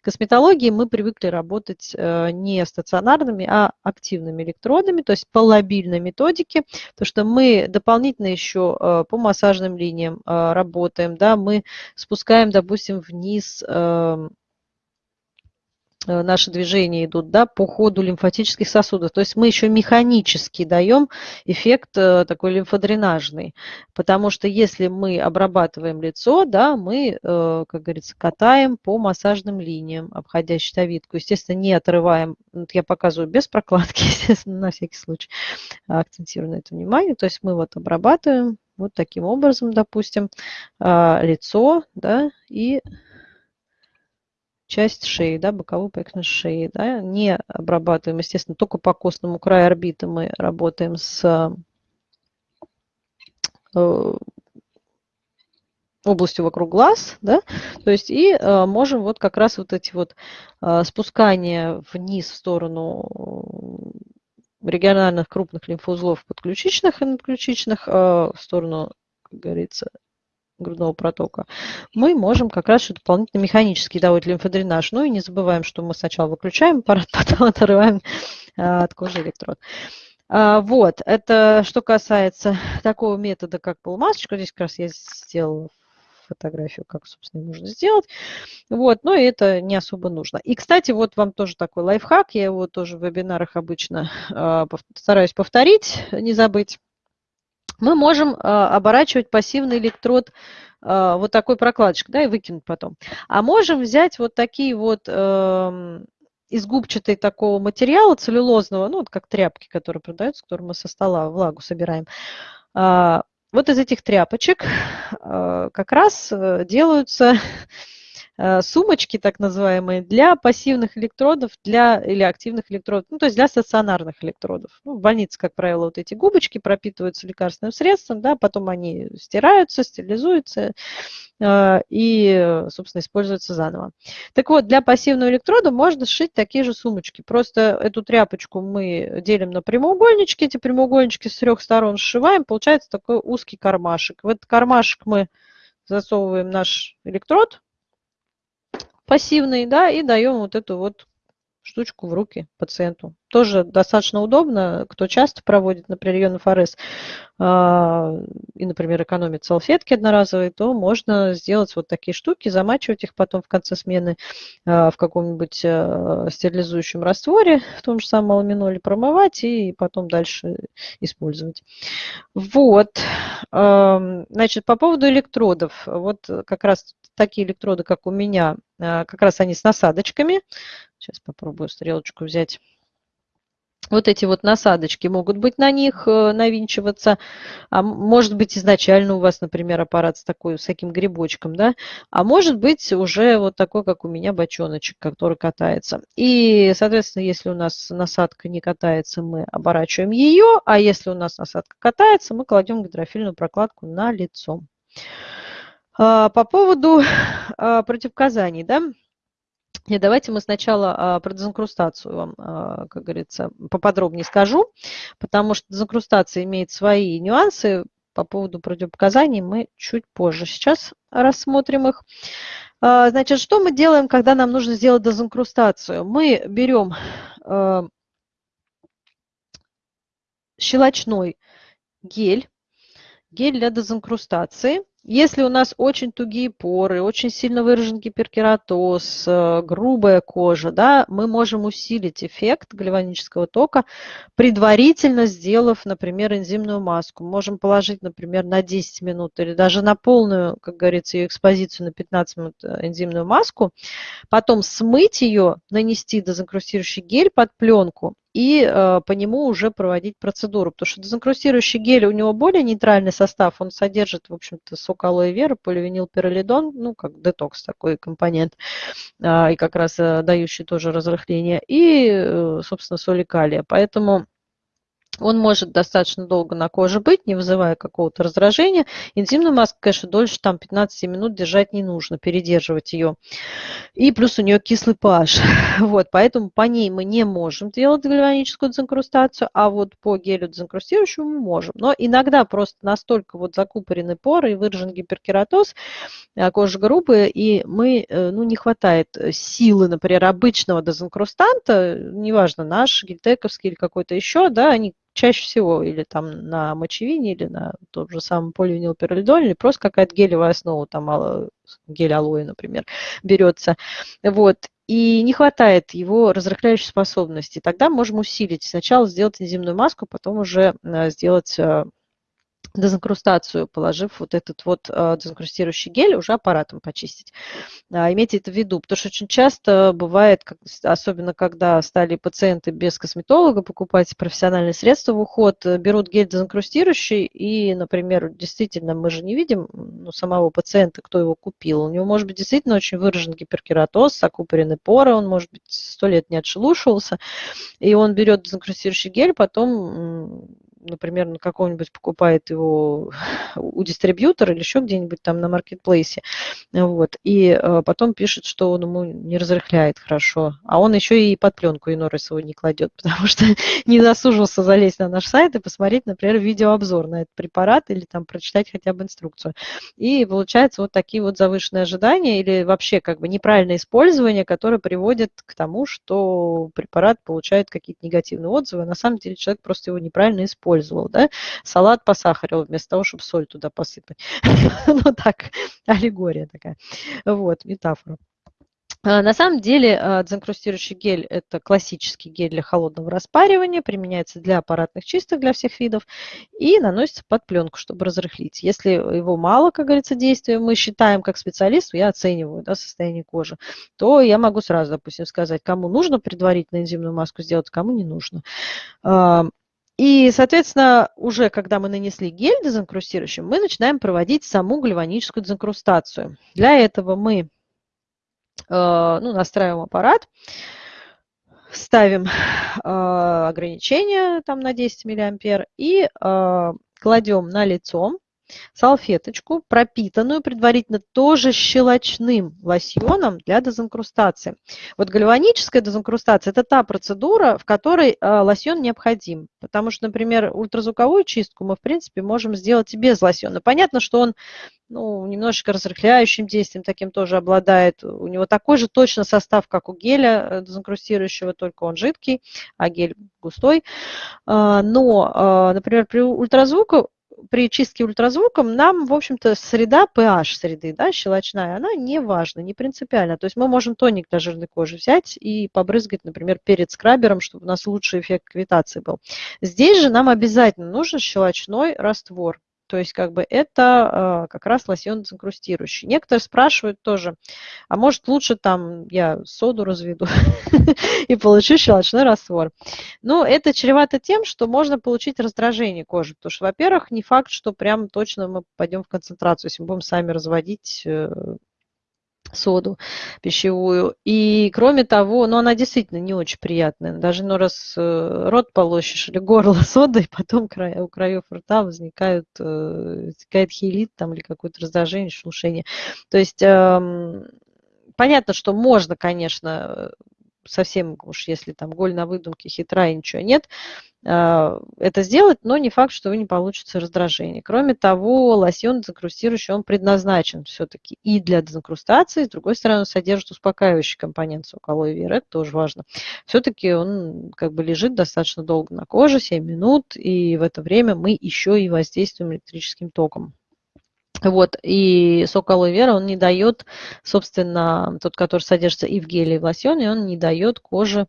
косметологии мы привыкли работать э, не стационарными, а активными электродами, то есть по лобильной методике, то что мы дополнительно еще э, по массажным линиям работаем, да, мы спускаем, допустим, вниз эм, наши движения идут да, по ходу лимфатических сосудов. То есть мы еще механически даем эффект э, такой лимфодренажный. Потому что если мы обрабатываем лицо, да, мы, э, как говорится, катаем по массажным линиям, обходя щитовидку. Естественно, не отрываем, вот я показываю без прокладки, естественно, на всякий случай акцентирую на это внимание. То есть мы вот обрабатываем вот таким образом, допустим, лицо, да, и часть шеи, да, боковую поверхность шеи, да, не обрабатываем, естественно, только по костному краю орбиты мы работаем с э, областью вокруг глаз, да, то есть и э, можем вот как раз вот эти вот э, спускания вниз в сторону региональных крупных лимфоузлов подключичных и надключичных, э, в сторону, как говорится, грудного протока, мы можем как раз еще дополнительно механически давать лимфодренаж. Ну и не забываем, что мы сначала выключаем аппарат, потом отрываем а, от кожи электрод. А, вот, это что касается такого метода, как полумасочка. Здесь как раз я сделала фотографию, как, собственно, можно сделать. Вот, но это не особо нужно. И, кстати, вот вам тоже такой лайфхак. Я его тоже в вебинарах обычно э, стараюсь повторить, не забыть мы можем а, оборачивать пассивный электрод а, вот такой прокладочкой, да, и выкинуть потом. А можем взять вот такие вот эм, из губчатой такого материала целлюлозного, ну, вот как тряпки, которые продаются, которые мы со стола влагу собираем. А, вот из этих тряпочек как раз э, делаются Э, сумочки, так называемые, для пассивных электродов для, или активных электродов, ну, то есть для стационарных электродов. Ну, в больнице, как правило, вот эти губочки пропитываются лекарственным средством, да, потом они стираются, стерилизуются э, и, собственно, используются заново. Так вот, для пассивного электрода можно сшить такие же сумочки. Просто эту тряпочку мы делим на прямоугольнички, эти прямоугольнички с трех сторон сшиваем, получается такой узкий кармашек. В этот кармашек мы засовываем наш электрод, пассивный, да, и даем вот эту вот штучку в руки пациенту. Тоже достаточно удобно, кто часто проводит, например, ФРС а, и, например, экономит салфетки одноразовые, то можно сделать вот такие штуки, замачивать их потом в конце смены а, в каком-нибудь а, стерилизующем растворе, в том же самом аламиноле промывать и потом дальше использовать. Вот. Значит, по поводу электродов. Вот как раз такие электроды, как у меня, как раз они с насадочками. Сейчас попробую стрелочку взять. Вот эти вот насадочки могут быть на них, э, навинчиваться. А может быть изначально у вас, например, аппарат с, такой, с таким грибочком, да? А может быть уже вот такой, как у меня, бочоночек, который катается. И, соответственно, если у нас насадка не катается, мы оборачиваем ее, а если у нас насадка катается, мы кладем гидрофильную прокладку на лицо. А, по поводу а, противопоказаний, да? И давайте мы сначала а, про дезинкрустацию вам, а, как говорится, поподробнее скажу, потому что дезинкрустация имеет свои нюансы. По поводу противопоказаний мы чуть позже сейчас рассмотрим их. А, значит, что мы делаем, когда нам нужно сделать дезинкрустацию? Мы берем щелочной гель, гель для дезинкрустации – если у нас очень тугие поры, очень сильно выражен гиперкератоз, э, грубая кожа, да, мы можем усилить эффект гальванического тока, предварительно сделав, например, энзимную маску. Можем положить, например, на 10 минут или даже на полную, как говорится, ее экспозицию на 15 минут э, энзимную маску, потом смыть ее, нанести дезинкрустирующий гель под пленку и э, по нему уже проводить процедуру. Потому что дезинкрустирующий гель, у него более нейтральный состав, он содержит, в общем-то, сок алоэ вера, поливинилпиролидон, ну, как детокс такой компонент, э, и как раз э, дающий тоже разрыхление, и, э, собственно, соли калия. Поэтому Он может достаточно долго на коже быть, не вызывая какого-то раздражения. Интимную маску, конечно, дольше там 15 минут держать не нужно, передерживать ее. И плюс у нее кислый pH. Вот, поэтому по ней мы не можем делать гальваническую дезинкрустацию, а вот по гелю дезинкрустирующему мы можем. Но иногда просто настолько вот закупорены поры и выражен гиперкератоз а, кожи грубые, и мы, э, ну, не хватает силы, например, обычного дезинкрустанта, неважно, наш, гельтековский или какой-то еще, да, они чаще всего или там на мочевине, или на том же самом поливинилпиролидоле, или просто какая-то гелевая основа, там гель алоэ, например, берется. Вот. И не хватает его разрыхляющей способности. Тогда можем усилить. Сначала сделать энзимную маску, потом уже э, сделать э, дезинкрустацию, положив вот этот вот э, дезинкрустирующий гель, уже аппаратом почистить. А, имейте это в виду, потому что очень часто бывает, особенно когда стали пациенты без косметолога покупать профессиональные средства в уход, э, берут гель дезинкрустирующий и, например, действительно мы же не видим ну, самого пациента, кто его купил. У него может быть действительно очень выражен гиперкератоз, окупорены поры, он может быть сто лет не отшелушивался, и он берет дезинкрустирующий гель, потом например, на какого-нибудь покупает его у дистрибьютора или еще где-нибудь там на маркетплейсе, вот, и э, потом пишет, что он ему не разрыхляет хорошо, а он еще и под пленку раз его не кладет, потому что не засужился залезть на наш сайт и посмотреть, например, видеообзор на этот препарат или там прочитать хотя бы инструкцию. И получается вот такие вот завышенные ожидания или вообще как бы неправильное использование, которое приводит к тому, что препарат получает какие-то негативные отзывы, а на самом деле человек просто его неправильно использует использовал, да, салат посахарил вместо того, чтобы соль туда посыпать. Ну так, аллегория такая, вот, метафора. А, на самом деле а, дезинкрустирующий гель – это классический гель для холодного распаривания, применяется для аппаратных чисток для всех видов и наносится под пленку, чтобы разрыхлить. Если его мало, как говорится, действия, мы считаем как специалист, я оцениваю да, состояние кожи, то я могу сразу, допустим, сказать, кому нужно предварительно энзимную маску сделать, кому не нужно. И, соответственно, уже когда мы нанесли гель дезинкрустирующим, мы начинаем проводить саму гальваническую дезинкрустацию. Для этого мы э, ну, настраиваем аппарат, ставим э, ограничение там, на 10 мА и э, кладем на лицо салфеточку, пропитанную предварительно тоже щелочным лосьоном для дезинкрустации. Вот гальваническая дезинкрустация – это та процедура, в которой э, лосьон необходим. Потому что, например, ультразвуковую чистку мы, в принципе, можем сделать и без лосьона. Понятно, что он ну, немножечко разрыхляющим действием таким тоже обладает. У него такой же точно состав, как у геля э, дезинкрустирующего, только он жидкий, а гель густой. А, но, а, например, при ультразвуку при чистке ультразвуком нам, в общем-то, среда, pH среды, да, щелочная, она не важна, не принципиальна. То есть мы можем тоник для жирной кожи взять и побрызгать, например, перед скрабером, чтобы у нас лучший эффект квитации был. Здесь же нам обязательно нужен щелочной раствор. То есть как бы это э, как раз лосьон дезинкрустирующий. Некоторые спрашивают тоже, а может лучше там я соду разведу и получу щелочной раствор. Ну, это чревато тем, что можно получить раздражение кожи, потому что, во-первых, не факт, что прям точно мы пойдем в концентрацию, если мы будем сами разводить э, соду пищевую. И кроме того, ну она действительно не очень приятная. Даже ну, раз э, рот полощешь или горло содой, потом у краев рта возникают, э, возникает хилит там, или какое-то раздражение, шелушение. То есть эм, понятно, что можно, конечно, совсем уж если там голь на выдумке хитра и ничего нет, а, это сделать, но не факт, что вы не получится раздражение. Кроме того, лосьон дезинкрустирующий, он предназначен все-таки и для дезинкрустации, с другой стороны, он содержит успокаивающий компонент сок алоэ вера, это тоже важно. Все-таки он как бы лежит достаточно долго на коже, 7 минут, и в это время мы еще и воздействуем электрическим током. Вот, и сок алоэ вера, он не дает, собственно, тот, который содержится и в геле, и в лосьоне, он не дает коже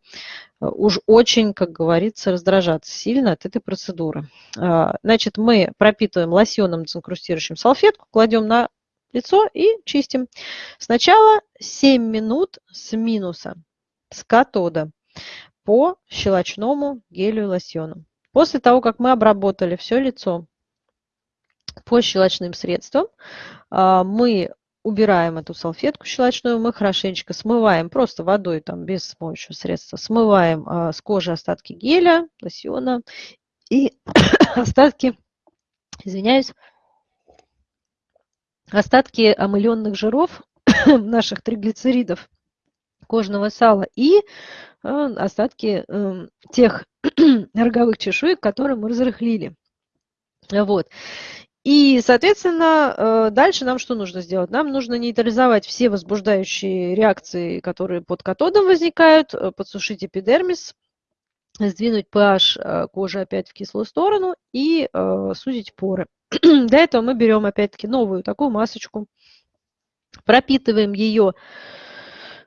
э, уж очень, как говорится, раздражаться сильно от этой процедуры. А, значит, мы пропитываем лосьоном дезинкрустирующим салфетку, кладем на лицо и чистим. Сначала 7 минут с минуса, с катода по щелочному гелю и лосьону. После того, как мы обработали все лицо по щелочным средствам а, мы убираем эту салфетку щелочную, мы хорошенечко смываем, просто водой, там, без смоющего средства, смываем а, с кожи остатки геля, лосьона И остатки, извиняюсь, остатки омыленных жиров наших триглицеридов кожного сала и э, остатки эм, тех роговых чешуек, которые мы разрыхлили. Вот. И, соответственно, э, дальше нам что нужно сделать? Нам нужно нейтрализовать все возбуждающие реакции, которые под катодом возникают, э, подсушить эпидермис, сдвинуть pH э, кожи опять в кислую сторону и сузить поры. Для этого мы берем опять-таки новую такую масочку, пропитываем ее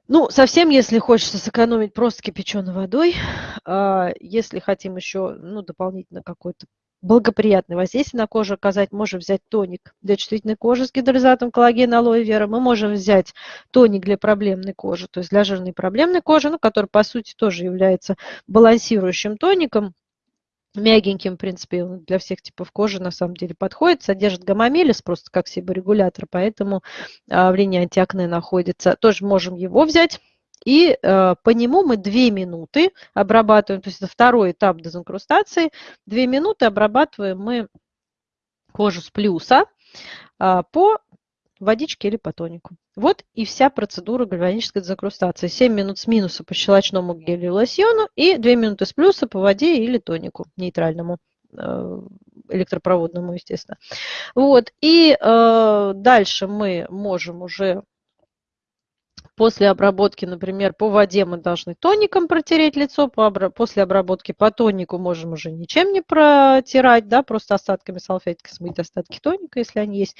ну, совсем, если хочется сэкономить просто кипяченой водой, а, если хотим еще ну, дополнительно какой-то благоприятное воздействие на кожу оказать, можем взять тоник для чувствительной кожи с гидролизатом коллагена алоэ вера, мы можем взять тоник для проблемной кожи, то есть для жирной проблемной кожи, ну, который, по сути, тоже является балансирующим тоником, мягеньким, в принципе, для всех типов кожи на самом деле подходит, содержит гамамелис просто как себорегулятор, поэтому а, в линии антиакне находится. Тоже можем его взять. И э, по нему мы 2 минуты обрабатываем, то есть это второй этап дезинкрустации. 2 минуты обрабатываем мы кожу с плюса э, по водичке или по тонику. Вот и вся процедура гальванической дезинкрустации. 7 минут с минуса по щелочному гелю и лосьону и 2 минуты с плюса по воде или тонику нейтральному э, электропроводному, естественно. Вот. И э, дальше мы можем уже После обработки, например, по воде мы должны тоником протереть лицо, после обработки по тонику можем уже ничем не протирать, да, просто остатками салфетки смыть остатки тоника, если они есть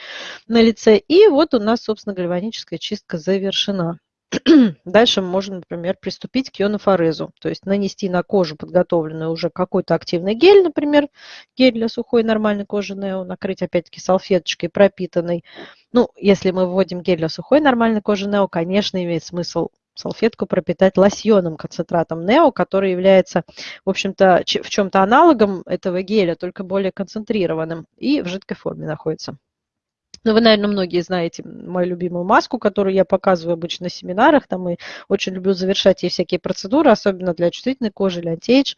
на лице. И вот у нас, собственно, гальваническая чистка завершена. Дальше мы можем, например, приступить к ионофорезу, то есть нанести на кожу подготовленный уже какой-то активный гель, например, гель для сухой нормальной кожи Нео, накрыть опять-таки салфеточкой пропитанной. Ну, если мы вводим гель для сухой нормальной кожи Нео, конечно, имеет смысл салфетку пропитать лосьоном, концентратом Нео, который является, в общем-то, в чем-то аналогом этого геля, только более концентрированным и в жидкой форме находится. Ну, вы, наверное, многие знаете мою любимую маску, которую я показываю обычно на семинарах. Там и очень люблю завершать ей всякие процедуры, особенно для чувствительной кожи или антиэйдж.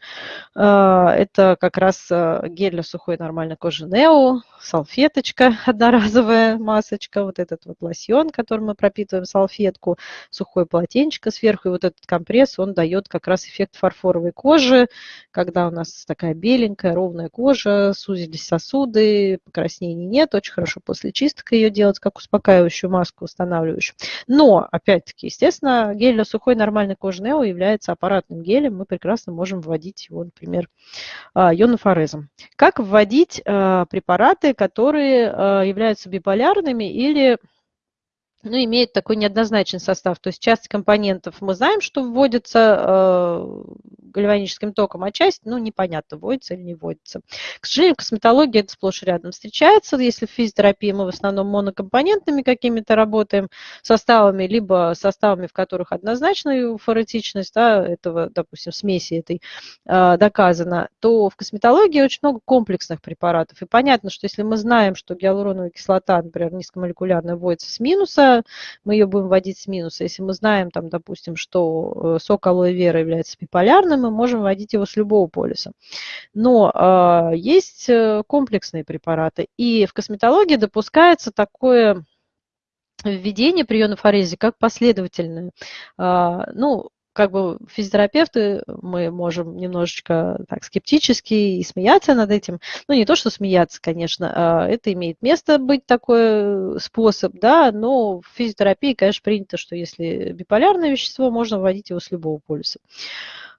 А, это как раз а, гель для сухой нормальной кожи Нео, салфеточка одноразовая масочка, вот этот вот лосьон, которым мы пропитываем салфетку, сухое полотенечко сверху, и вот этот компресс, он дает как раз эффект фарфоровой кожи, когда у нас такая беленькая, ровная кожа, сузились сосуды, покраснений нет, очень хорошо после чистки чистка ее делать, как успокаивающую маску, устанавливающую. Но, опять-таки, естественно, гель для сухой нормальной кожи Нео является аппаратным гелем. Мы прекрасно можем вводить его, например, а, ионофорезом. Как вводить а, препараты, которые а, являются биполярными или ну, имеет такой неоднозначный состав. То есть часть компонентов мы знаем, что вводится гальваническим током, а часть, ну, непонятно, вводится или не вводится. К сожалению, в косметологии это сплошь рядом встречается. Если в физиотерапии мы в основном монокомпонентными какими-то работаем составами, либо составами, в которых однозначная фаретичность да, этого, допустим, смеси этой э, доказана, то в косметологии очень много комплексных препаратов. И понятно, что если мы знаем, что гиалуроновая кислота, например, низкомолекулярная, вводится с минуса, мы ее будем вводить с минуса. Если мы знаем, там, допустим, что э, сок алоэ вера является биполярным, мы можем вводить его с любого полюса. Но э, есть э, комплексные препараты. И в косметологии допускается такое введение при ионофорезе как последовательное. А, ну, как бы физиотерапевты, мы можем немножечко так скептически и смеяться над этим. Ну, не то, что смеяться, конечно, а это имеет место быть такой способ, да, но в физиотерапии, конечно, принято, что если биполярное вещество, можно вводить его с любого полюса.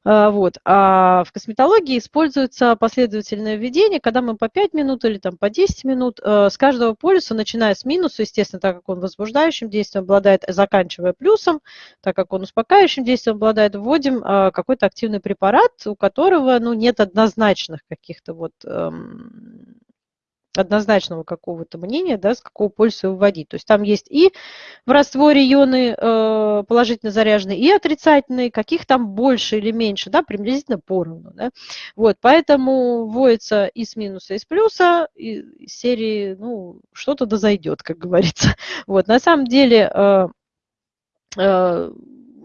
А, вот. А в косметологии используется последовательное введение, когда мы по 5 минут или там, по 10 минут э, с каждого полюса, начиная с минуса, естественно, так как он возбуждающим действием обладает, заканчивая плюсом, так как он успокаивающим действием обладает, вводим э, какой-то активный препарат, у которого ну, нет однозначных каких-то вот эм, однозначного какого-то мнения, да, с какого полюса выводить. То есть там есть и в растворе ионы э, положительно заряженные, и отрицательные, каких там больше или меньше, да, приблизительно поровну. Да. Вот, поэтому вводится и с минуса, и с плюса, и из серии, ну, что-то да зайдет, как говорится. Вот, на самом деле, э, э,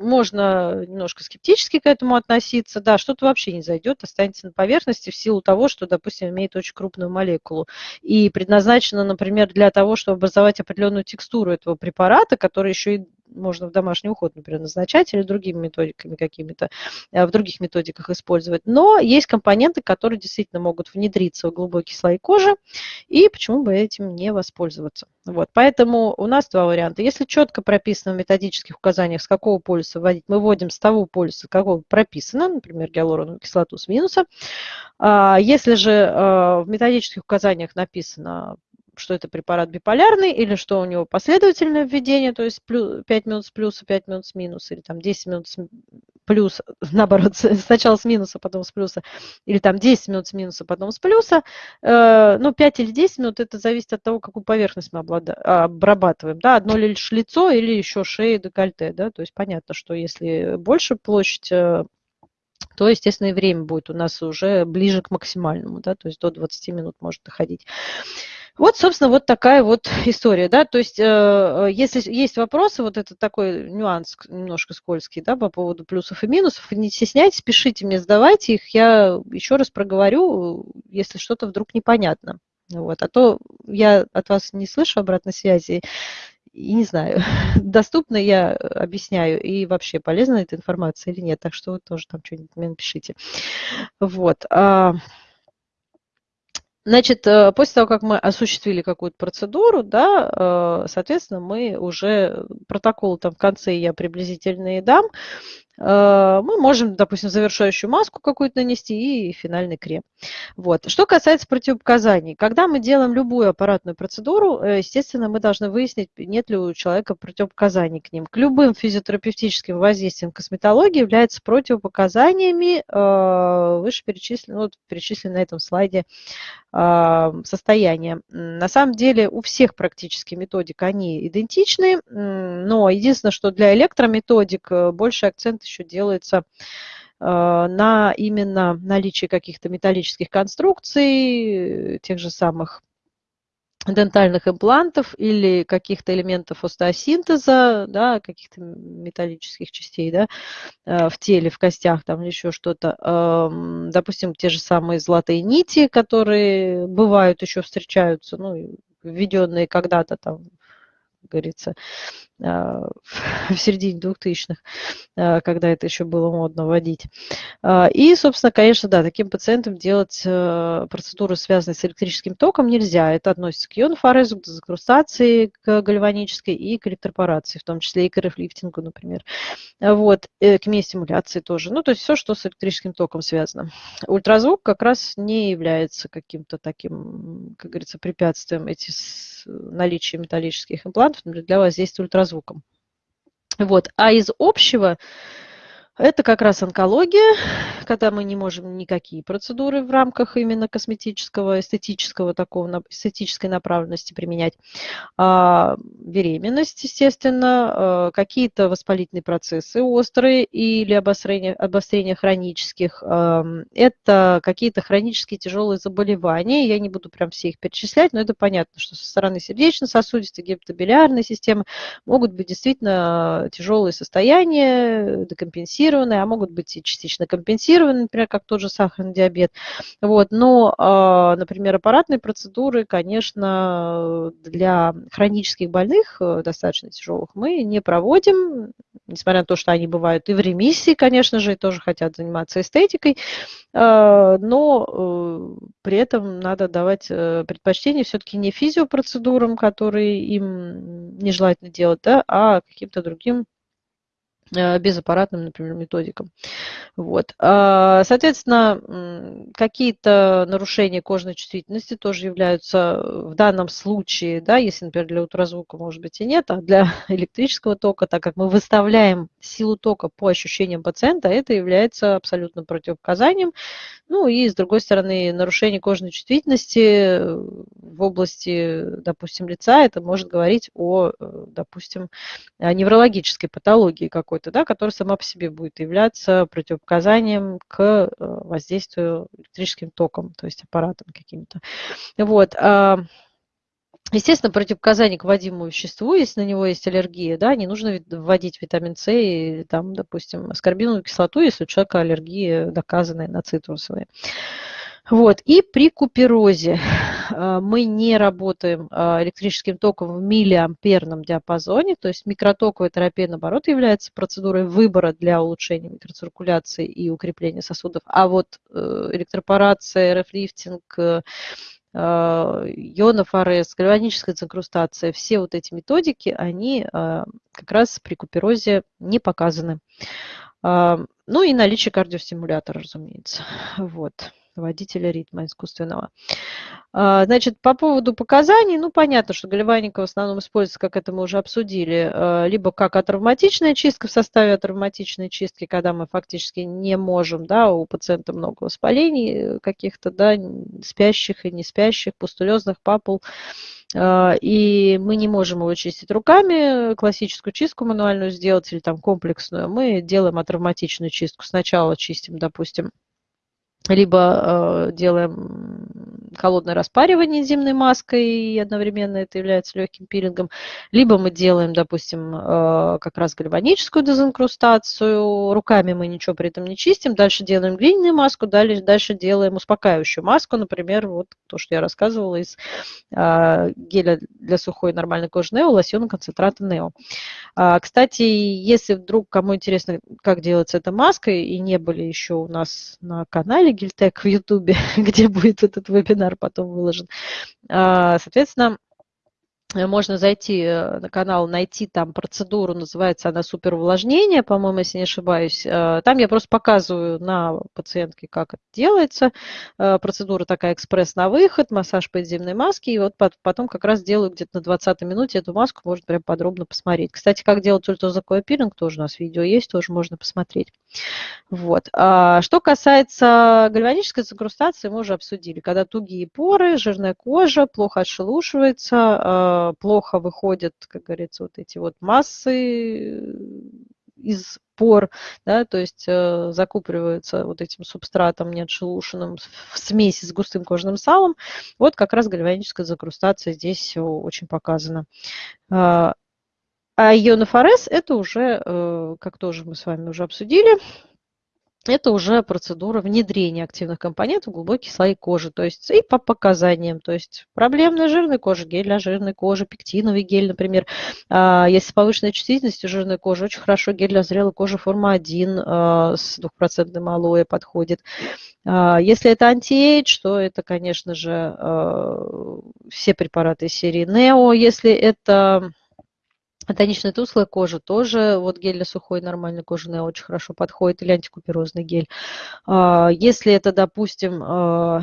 можно немножко скептически к этому относиться, да, что-то вообще не зайдет, останется на поверхности в силу того, что, допустим, имеет очень крупную молекулу. И предназначено, например, для того, чтобы образовать определенную текстуру этого препарата, который еще и можно в домашний уход, например, назначать или другими методиками какими-то, э, в других методиках использовать. Но есть компоненты, которые действительно могут внедриться в глубокий слой кожи, и почему бы этим не воспользоваться. Вот, поэтому у нас два варианта. Если четко прописано в методических указаниях, с какого полюса вводить, мы вводим с того полюса, какого прописано, например, гиалуроновую кислоту с минуса. А, если же э, в методических указаниях написано что это препарат биполярный, или что у него последовательное введение, то есть 5 минут с плюса, 5 минут с минуса, или там 10 минут с плюс, наоборот, сначала с минуса, потом с плюса, или там 10 минут с минуса, потом с плюса. Э, ну, 5 или 10 минут, это зависит от того, какую поверхность мы обрабатываем, да, одно лишь лицо или еще шея, декольте, да, то есть понятно, что если больше площадь э, то, естественно, и время будет у нас уже ближе к максимальному, да, то есть до 20 минут может доходить. Вот, собственно, вот такая вот история, да, то есть, э, если есть вопросы, вот это такой нюанс немножко скользкий, да, по поводу плюсов и минусов, не стесняйтесь, пишите мне, сдавайте их, я еще раз проговорю, если что-то вдруг непонятно. Вот, а то я от вас не слышу обратной связи, и не знаю, доступно я объясняю, и вообще полезна эта информация или нет, так что вы тоже там что-нибудь мне напишите. Вот. Значит, э, после того, как мы осуществили какую-то процедуру, да, э, соответственно, мы уже протокол там в конце я приблизительно и дам, Э, мы можем, допустим, завершающую маску какую-то нанести и финальный крем. Вот. Что касается противопоказаний, когда мы делаем любую аппаратную процедуру, э, естественно, мы должны выяснить, нет ли у человека противопоказаний к ним. К любым физиотерапевтическим воздействиям косметологии являются противопоказаниями э, вышеперечисленные, ну, перечисленные на этом слайде состояния. На самом деле у всех практически методик они идентичны, но единственное, что для электрометодик больше акцент еще делается э, на именно наличие каких-то металлических конструкций, тех же самых дентальных имплантов или каких-то элементов остеосинтеза, да, каких-то металлических частей да, э, в теле, в костях там еще что-то. Допустим, те же самые золотые нити, которые бывают, еще встречаются, ну, введенные когда-то там говорится, а, в середине 2000-х, а, когда это еще было модно вводить. А, и, собственно, конечно, да, таким пациентам делать процедуры, связанные с электрическим током, нельзя. Это относится к ионофорезу, к дезинкрустации, к гальванической и к электропорации, в том числе и к РФ-лифтингу, например. Вот, э, к миостимуляции тоже. Ну, то есть все, что с электрическим током связано. Ультразвук как раз не является каким-то таким, как говорится, препятствием эти наличие металлических имплантов для воздействия ультразвуком. Вот. А из общего это как раз онкология, когда мы не можем никакие процедуры в рамках именно косметического, эстетического такого, эстетической направленности применять. А, беременность, естественно, а, какие-то воспалительные процессы острые или обострение, обострение хронических. А, это какие-то хронические тяжелые заболевания. Я не буду прям все их перечислять, но это понятно, что со стороны сердечно-сосудистой, гепатобилиарной системы могут быть действительно тяжелые состояния, декомпенсированные компенсированные, а могут быть и частично компенсированные, например, как тот же сахарный диабет. Вот. Но, а, например, аппаратные процедуры, конечно, для хронических больных, э, достаточно тяжелых, мы не проводим, несмотря на то, что они бывают и в ремиссии, конечно же, и тоже хотят заниматься эстетикой, а, но э, при этом надо давать э, предпочтение все-таки не физиопроцедурам, которые им нежелательно делать, да, а каким-то другим безаппаратным, например, методикам. Вот. А, соответственно, какие-то нарушения кожной чувствительности тоже являются в данном случае, да, если, например, для ультразвука, может быть, и нет, а для электрического тока, так как мы выставляем силу тока по ощущениям пациента, это является абсолютно противопоказанием. Ну и, с другой стороны, нарушение кожной чувствительности в области, допустим, лица, это может говорить о, э, допустим, неврологической патологии какой-то какой-то, да, который сама по себе будет являться противопоказанием к э, воздействию электрическим током, то есть аппаратом каким-то. Вот. А, Естественно, противопоказания к вводимому веществу, если на него есть аллергия, да, не нужно вводить витамин С и, там, допустим, аскорбиновую кислоту, если у человека аллергия доказанная на цитрусовые. Вот. И при куперозе мы не работаем а, электрическим током в миллиамперном диапазоне, то есть микротоковая терапия, наоборот, является процедурой выбора для улучшения микроциркуляции и укрепления сосудов, а вот э, электропорация, РФ-лифтинг, э, ионов АРС, гальваническая инкрустация, все вот эти методики, они как раз при куперозе не показаны. Ну и наличие кардиостимулятора, разумеется. Вот водителя ритма искусственного. А, значит, по поводу показаний, ну, понятно, что гальваника в основном используется, как это мы уже обсудили, а, либо как атравматичная чистка в составе атравматичной чистки, когда мы фактически не можем, да, у пациента много воспалений каких-то, да, спящих и не спящих, пустулезных папул, а, и мы не можем его чистить руками, классическую чистку мануальную сделать или там комплексную, мы делаем атравматичную чистку. Сначала чистим, допустим, либо э, делаем холодное распаривание энзимной маской, и одновременно это является легким пилингом, либо мы делаем, допустим, э, как раз гальваническую дезинкрустацию, руками мы ничего при этом не чистим, дальше делаем глиняную маску, дальше, дальше делаем успокаивающую маску, например, вот то, что я рассказывала из э, геля для сухой нормальной кожи Нео, лосьона концентрата Нео. А, кстати, если вдруг кому интересно, как делается эта маска, и не были еще у нас на канале Гильтек в Ютубе, где будет этот вебинар потом выложен, а, соответственно, Э, можно зайти э, на канал, найти там процедуру, называется она суперувлажнение, по-моему, если не ошибаюсь. Э, там я просто показываю на пациентке, как это делается. Процедура такая экспресс на выход, массаж по энзимной маске, и вот потом как раз делаю где-то на 20 минуте эту маску, можно прям подробно посмотреть. Кстати, как делать ультразвуковой пилинг, тоже у нас видео есть, тоже можно посмотреть. Вот. А что касается гальванической загрустации, мы уже обсудили. Когда тугие поры, жирная кожа, плохо отшелушивается, плохо выходят, как говорится, вот эти вот массы э, из пор, да, то есть э, закупориваются вот этим субстратом неотшелушенным в смеси с густым кожным салом. Вот как раз гальваническая закрустация здесь очень показана. А, а ионофорез это уже, э, как тоже мы с вами уже обсудили, это уже процедура внедрения активных компонентов в глубокие слои кожи, то есть и по показаниям, то есть проблемная жирная кожа, гель для жирной кожи, пектиновый гель, например. А, если с повышенной чувствительностью жирной кожи, очень хорошо гель для зрелой кожи форма 1 а, с двухпроцентным алоэ подходит. А, если это антиэйдж, то это, конечно же, все препараты серии Neo. Если это тоничная тусклая кожа тоже, вот гель для сухой нормальной кожи очень хорошо подходит, или антикуперозный гель. А, если это, допустим, а,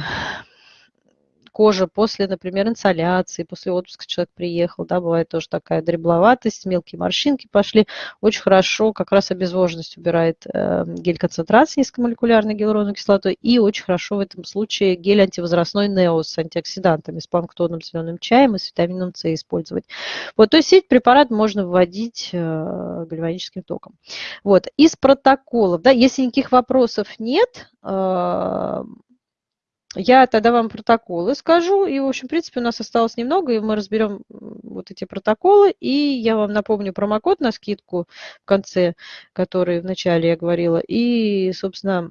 кожа после, например, инсоляции, после отпуска человек приехал, да, бывает тоже такая дребловатость, мелкие морщинки пошли. Очень хорошо как раз обезвоженность убирает э, гель-концентрат с низкомолекулярной гиалуроновой кислотой и очень хорошо в этом случае гель антивозрастной Нео с антиоксидантами, с планктонным зеленым чаем и с витамином С использовать. Вот, то есть эти препараты можно вводить э, гальваническим током. Вот, из протоколов, да, если никаких вопросов нет, э, я тогда вам протоколы скажу, и, в общем, в принципе, у нас осталось немного, и мы разберем вот эти протоколы, и я вам напомню промокод на скидку в конце, который вначале я говорила, и, собственно,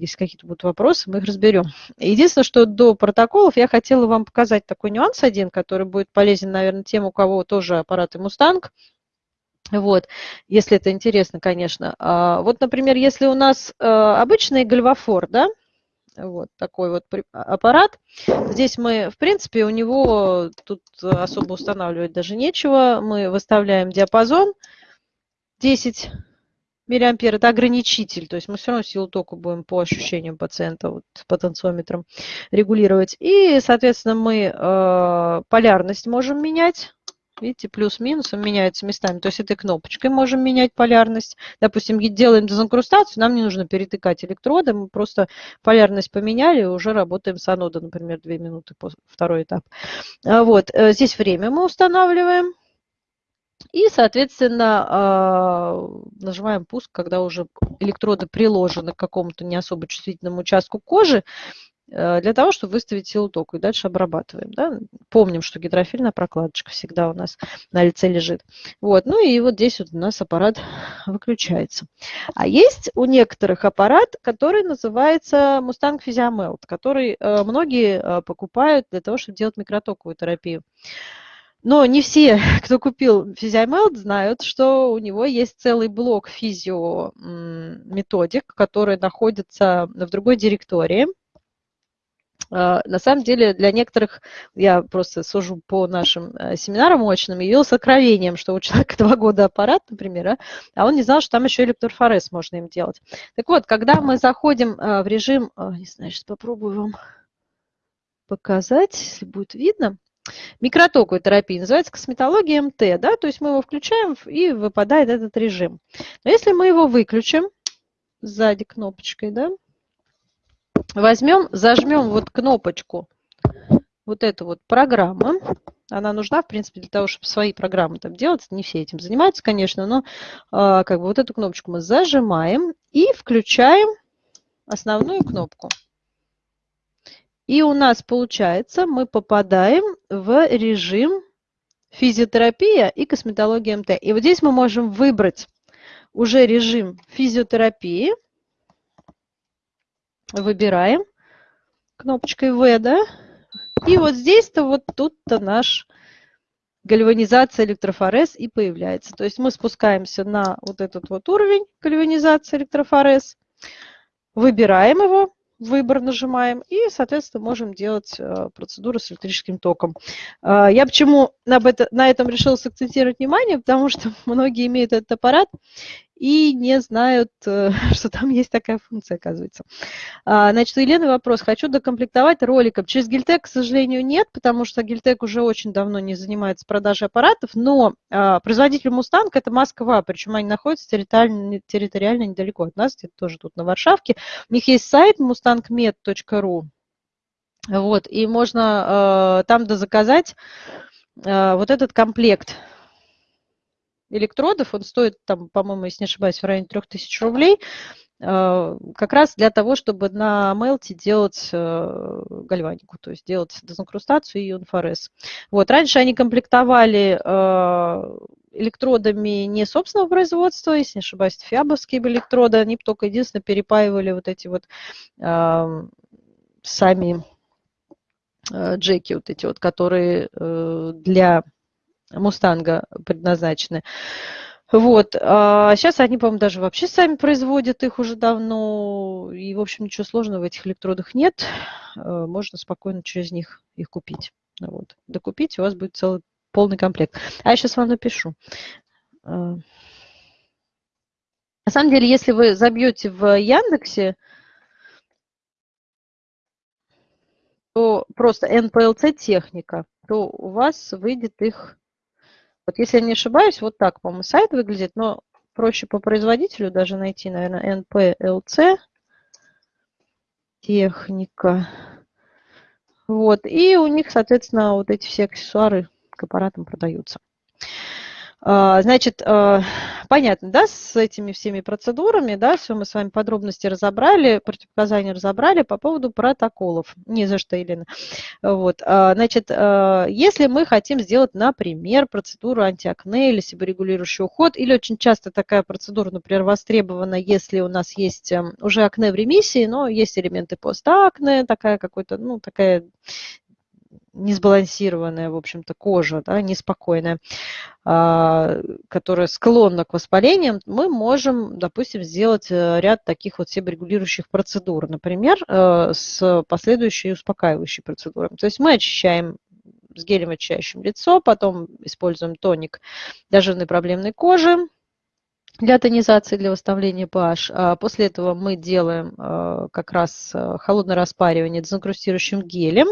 если какие-то будут вопросы, мы их разберем. Единственное, что до протоколов я хотела вам показать такой нюанс один, который будет полезен, наверное, тем, у кого тоже аппараты Mustang, вот, если это интересно, конечно. А, вот, например, если у нас э, обычный гальвафор, да, вот такой вот а, аппарат. Здесь мы, в принципе, у него тут особо устанавливать даже нечего. Мы выставляем диапазон 10 миллиампер. Это ограничитель, то есть мы все равно силу тока будем по ощущениям пациента вот, потенциометром регулировать. И, соответственно, мы э, полярность можем менять Видите, плюс-минусом меняются местами. То есть этой кнопочкой можем менять полярность. Допустим, делаем дезинкрустацию, нам не нужно перетыкать электроды, мы просто полярность поменяли, уже работаем с анодом, например, 2 минуты, второй этап. А вот, э, здесь время мы устанавливаем. И, соответственно, а, нажимаем пуск, когда уже электроды приложены к какому-то не особо чувствительному участку кожи. Э, для того, чтобы выставить силу тока. И дальше обрабатываем. Да? Помним, что гидрофильная прокладочка всегда у нас на лице лежит. Вот. Ну и вот здесь вот у нас аппарат выключается. А есть у некоторых аппарат, который называется Mustang Physiomelt, который э, многие покупают для того, чтобы делать микротоковую терапию. Но не все, кто купил физиомелд, знают, что у него есть целый блок физиометодик, который находится в другой директории. А, на самом деле для некоторых, я просто сужу по нашим э, семинарам очным, явилось откровением, что у человека два года аппарат, например, а, а он не знал, что там еще электрофорез можно им делать. Так вот, когда мы заходим э, в режим, э, не знаю, сейчас попробую вам показать, если будет видно, микротоковой терапии, называется косметология МТ, да, то есть мы его включаем и выпадает этот режим. Но если мы его выключим сзади кнопочкой, да, возьмем, зажмем вот кнопочку, вот эту вот программу, она нужна, в принципе, для того, чтобы свои программы там делать. Не все этим занимаются, конечно, но э, как бы вот эту кнопочку мы зажимаем и включаем основную кнопку. И у нас получается, мы попадаем в режим физиотерапия и косметология МТ. И вот здесь мы можем выбрать уже режим физиотерапии. Выбираем кнопочкой В, да? И вот здесь-то вот тут-то наш гальванизация электрофорез и появляется. То есть мы спускаемся на вот этот вот уровень гальванизации электрофорез, выбираем его, выбор нажимаем и, соответственно, можем делать э, процедуру с электрическим током. А, я почему на, этом решила сакцентировать внимание, потому что многие имеют этот аппарат и не знают, э, что там есть такая функция, оказывается. А, значит, у вопрос. Хочу докомплектовать роликом. Через Гильтек, к сожалению, нет, потому что Гильтек уже очень давно не занимается продажей аппаратов, но а, производитель Мустанг – это Москва, причем они находятся территориально, территориально недалеко от нас, где-то тоже тут на Варшавке. У них есть сайт mustangmed.ru, вот, и можно э, там дозаказать э, вот этот комплект – электродов, он стоит, там, по-моему, если не ошибаюсь, в районе 3000 рублей, э, как раз для того, чтобы на мелте делать э, гальванику, то есть делать дезинкрустацию и ионфорез. Вот, раньше они комплектовали э, электродами не собственного производства, если не ошибаюсь, фиабовские электроды, они только единственное перепаивали вот эти вот сами джеки, вот эти вот, которые для Мустанга предназначены. Вот. А сейчас они, по-моему, даже вообще сами производят их уже давно. И, в общем, ничего сложного в этих электродах нет. Э, можно спокойно через них их купить. Вот. Докупить, у вас будет целый полный комплект. А я сейчас вам напишу. Э, на самом деле, если вы забьете в Яндексе, то просто NPLC техника, то у вас выйдет их вот если я не ошибаюсь, вот так, по-моему, сайт выглядит, но проще по производителю даже найти, наверное, NPLC техника. Вот, и у них, соответственно, вот эти все аксессуары к аппаратам продаются. А, значит, а, понятно, да, с этими всеми процедурами, да, все мы с вами подробности разобрали, противопоказания разобрали по поводу протоколов. Не за что, Елена. Вот, а, значит, если мы хотим сделать, например, процедуру антиакне или себорегулирующий уход, или очень часто такая процедура, например, востребована, если у нас есть эм, уже акне в ремиссии, но есть элементы постакне, такая какой-то, ну, такая несбалансированная, в общем-то, кожа, да, неспокойная, а, которая склонна к воспалениям, мы можем, допустим, сделать э, ряд таких вот себорегулирующих процедур, например, э, с последующей успокаивающей процедурой. То есть мы очищаем с гелем очищающим лицо, потом используем тоник для жирной проблемной кожи, для тонизации, для восстановления pH. А после этого мы делаем э, как раз холодное распаривание дезинкрустирующим гелем.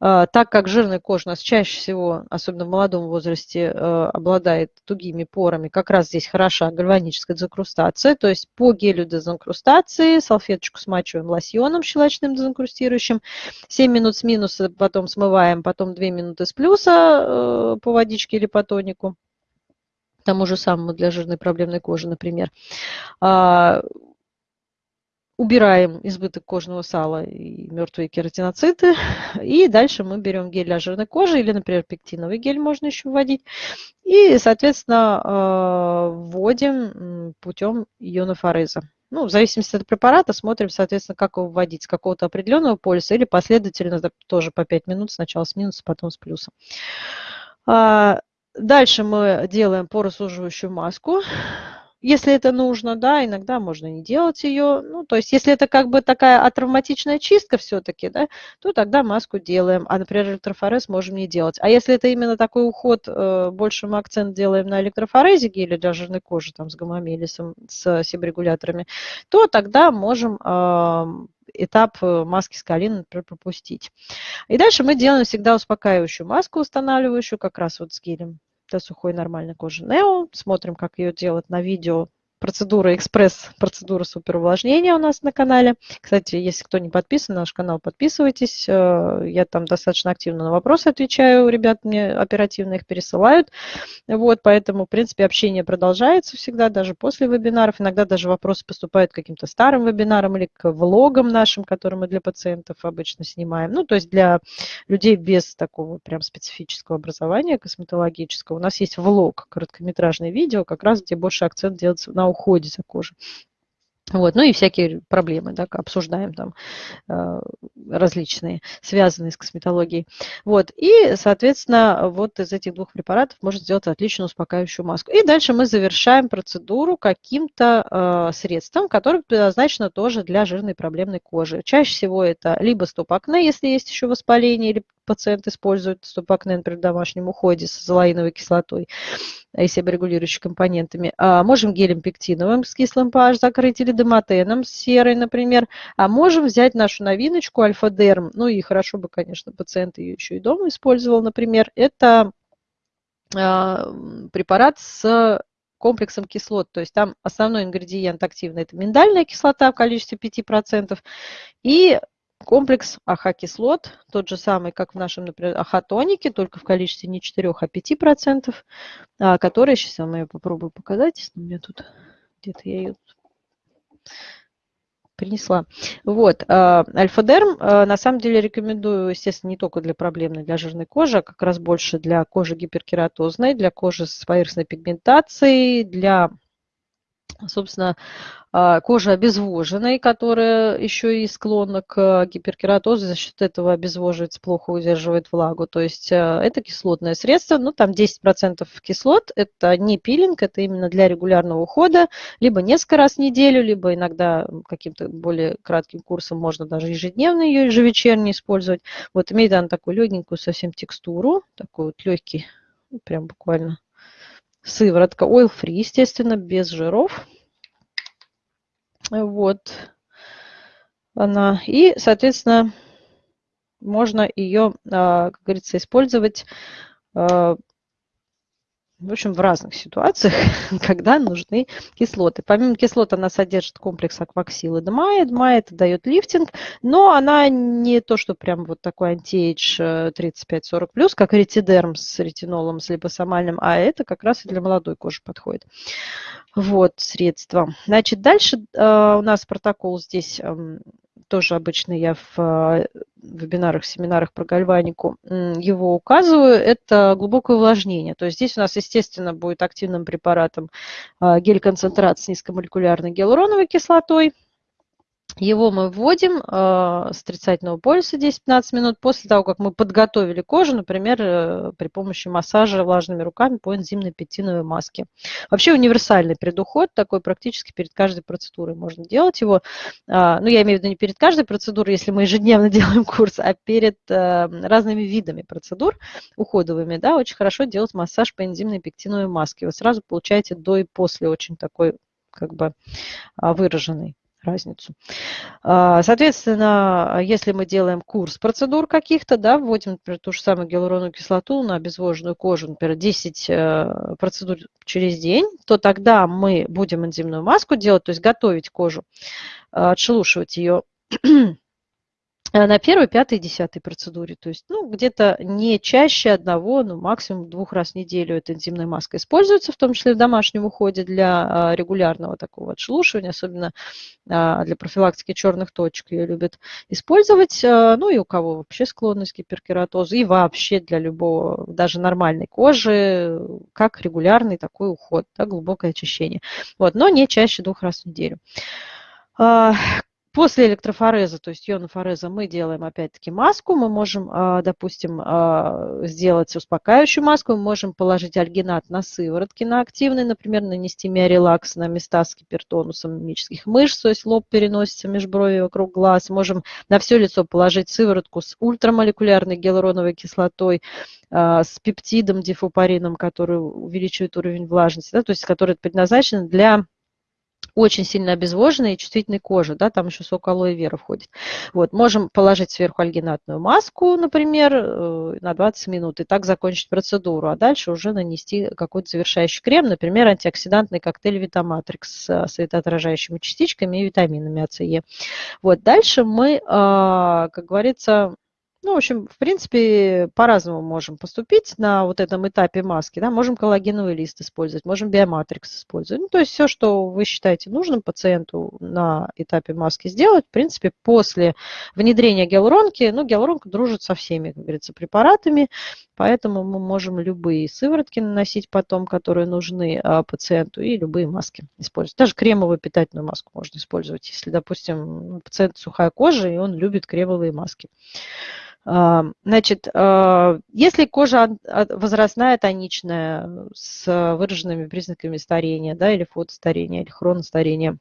А, так как жирная кожа у нас чаще всего, особенно в молодом возрасте, э, обладает тугими порами, как раз здесь хороша гальваническая дезинкрустация, то есть по гелю дезинкрустации салфеточку смачиваем лосьоном щелочным дезинкрустирующим, 7 минут с минуса, потом смываем, потом 2 минуты с плюса э, по водичке или по тонику, тому же самому для жирной проблемной кожи, например. Убираем избыток кожного сала и мертвые кератиноциты. И дальше мы берем гель для жирной кожи или, например, пектиновый гель можно еще вводить. И, соответственно, э, вводим путем ионофореза. Ну, в зависимости от препарата смотрим, соответственно, как его вводить, с какого-то определенного полюса или последовательно, тоже по 5 минут, сначала с минусом, потом с плюсом. А, дальше мы делаем поросуживающую маску если это нужно, да, иногда можно не делать ее. Ну, то есть, если это как бы такая атравматичная чистка все-таки, да, то тогда маску делаем, а, например, электрофорез можем не делать. А если это именно такой уход, э, больше мы акцент делаем на электрофорезе или для жирной кожи, там, с гомомелисом, с себорегуляторами, то тогда можем этап э, маски с калином, например, пропустить. И дальше мы делаем всегда успокаивающую маску, устанавливающую как раз вот с гелем для сухой нормальной кожи Нео. Смотрим, как ее делать на видео процедура экспресс, процедура суперувлажнения у нас на канале. Кстати, если кто не подписан на наш канал, подписывайтесь. Э, я там достаточно активно на вопросы отвечаю. Ребят мне оперативно их пересылают. Вот, поэтому, в принципе, общение продолжается всегда, даже после вебинаров. Иногда даже вопросы поступают к каким-то старым вебинарам или к влогам нашим, которые мы для пациентов обычно снимаем. Ну, то есть для людей без такого прям специфического образования косметологического. У нас есть влог, короткометражное видео, как раз где больше акцент делается на уходе за кожей. Вот, ну и всякие проблемы, да, обсуждаем там э, различные, связанные с косметологией. Вот, и, соответственно, вот из этих двух препаратов можно сделать отличную успокаивающую маску. И дальше мы завершаем процедуру каким-то э, средством, которое предназначено тоже для жирной проблемной кожи. Чаще всего это либо стоп-акне, если есть еще воспаление, или пациент использует стоп-акне, например, в домашнем уходе с золаиновой кислотой, и себорегулирующими компонентами. А можем гелем пектиновым с кислым pH закрыть или демотеном с серой, например. А можем взять нашу новиночку альфа-дерм, ну и хорошо бы, конечно, пациент ее еще и дома использовал, например. Это а, препарат с комплексом кислот. То есть там основной ингредиент активный – это миндальная кислота в количестве 5%. И комплекс AHA-кислот, тот же самый, как в нашем, например, AHA-тонике, только в количестве не 4, а 5%, а, который, сейчас я ее попробую показать, у меня тут, где-то я ее принесла. Вот, а, альфа-дерм, а, на самом деле рекомендую, естественно, не только для проблемной, для жирной кожи, а как раз больше для кожи гиперкератозной, для кожи с поверхностной пигментацией, для собственно, а, кожа обезвоженной, которая еще и склонна к гиперкератозу, за счет этого обезвоживается, плохо удерживает влагу. То есть а, это кислотное средство, ну там 10% кислот, это не пилинг, это именно для регулярного ухода, либо несколько раз в неделю, либо иногда каким-то более кратким курсом можно даже ежедневно ее, ежевечерне использовать. Вот имеет она такую легенькую совсем текстуру, такой вот легкий, ну, прям буквально Сыворотка oil free, естественно, без жиров. Вот она. И, соответственно, можно ее, а, как говорится, использовать а, в общем, в разных ситуациях, когда нужны кислоты. Помимо кислот она содержит комплекс акваксилы ДМА, ДМА это дает лифтинг, но она не то, что прям вот такой антиэйдж 35-40+, как ретидерм с ретинолом, с липосомальным, а это как раз и для молодой кожи подходит. Вот средства. Значит, дальше э, у нас протокол здесь э, тоже обычно я в э, вебинарах, семинарах про гальванику его указываю, это глубокое увлажнение. То есть здесь у нас, естественно, будет активным препаратом э, гель-концентрат с низкомолекулярной гиалуроновой кислотой, его мы вводим э, с отрицательного полюса 10-15 минут после того, как мы подготовили кожу, например, э, при помощи массажа влажными руками по энзимной пектиновой маске. Вообще универсальный предуход, такой практически перед каждой процедурой можно делать его. Э, ну, я имею в виду не перед каждой процедурой, если мы ежедневно делаем курс, а перед э, разными видами процедур уходовыми, да, очень хорошо делать массаж по энзимной пектиновой маске. Вы сразу получаете до и после очень такой как бы выраженный разницу. А, соответственно, если мы делаем курс процедур каких-то, да, вводим, например, ту же самую гиалуроновую кислоту на обезвоженную кожу, например, 10 э, процедур через день, то тогда мы будем энзимную маску делать, то есть готовить кожу, отшелушивать ее Э, на первой, пятой, десятой процедуре. То есть, ну, где-то не чаще одного, ну, максимум двух раз в неделю эта энзимная маска используется, в том числе в домашнем уходе для а, регулярного такого отшелушивания, особенно а, для профилактики черных точек ее любят использовать. А, ну, и у кого вообще склонность к гиперкератозу, и вообще для любого, даже нормальной кожи, как регулярный такой уход, да, глубокое очищение. Вот, но не чаще двух раз в неделю. После электрофореза, то есть ионофореза, мы делаем опять-таки маску. Мы можем, а, допустим, а, сделать успокаивающую маску. Мы можем положить альгинат на сыворотки, на активный, например, нанести миорелакс на места с гипертонусом мимических мышц, то есть лоб переносится, межброви вокруг глаз. Можем на все лицо положить сыворотку с ультрамолекулярной гиалуроновой кислотой, а, с пептидом дифупарином, который увеличивает уровень влажности, да, то есть который предназначен для очень сильно обезвоженной и чувствительной кожи, да, там еще сок алоэ вера входит. Вот, можем положить сверху альгинатную маску, например, э, на 20 минут, и так закончить процедуру, а дальше уже нанести какой-то завершающий крем, например, антиоксидантный коктейль Витаматрикс с светоотражающими частичками и витаминами А, С, Е. Вот, дальше мы, а, как говорится, ну, в общем, в принципе, по-разному можем поступить на вот этом этапе маски. Да? Можем коллагеновый лист использовать, можем биоматрикс использовать. Ну, то есть все, что вы считаете нужным пациенту на этапе маски сделать, в принципе, после внедрения гиалуронки, ну, гиалуронка дружит со всеми, как говорится, препаратами, поэтому мы можем любые сыворотки наносить потом, которые нужны а, пациенту, и любые маски использовать. Даже кремовую питательную маску можно использовать, если, допустим, у пациента сухая кожа, и он любит кремовые маски. А, значит, а, если кожа возрастная, тоничная, с выраженными признаками старения, да, или фотостарения, или хроностарения,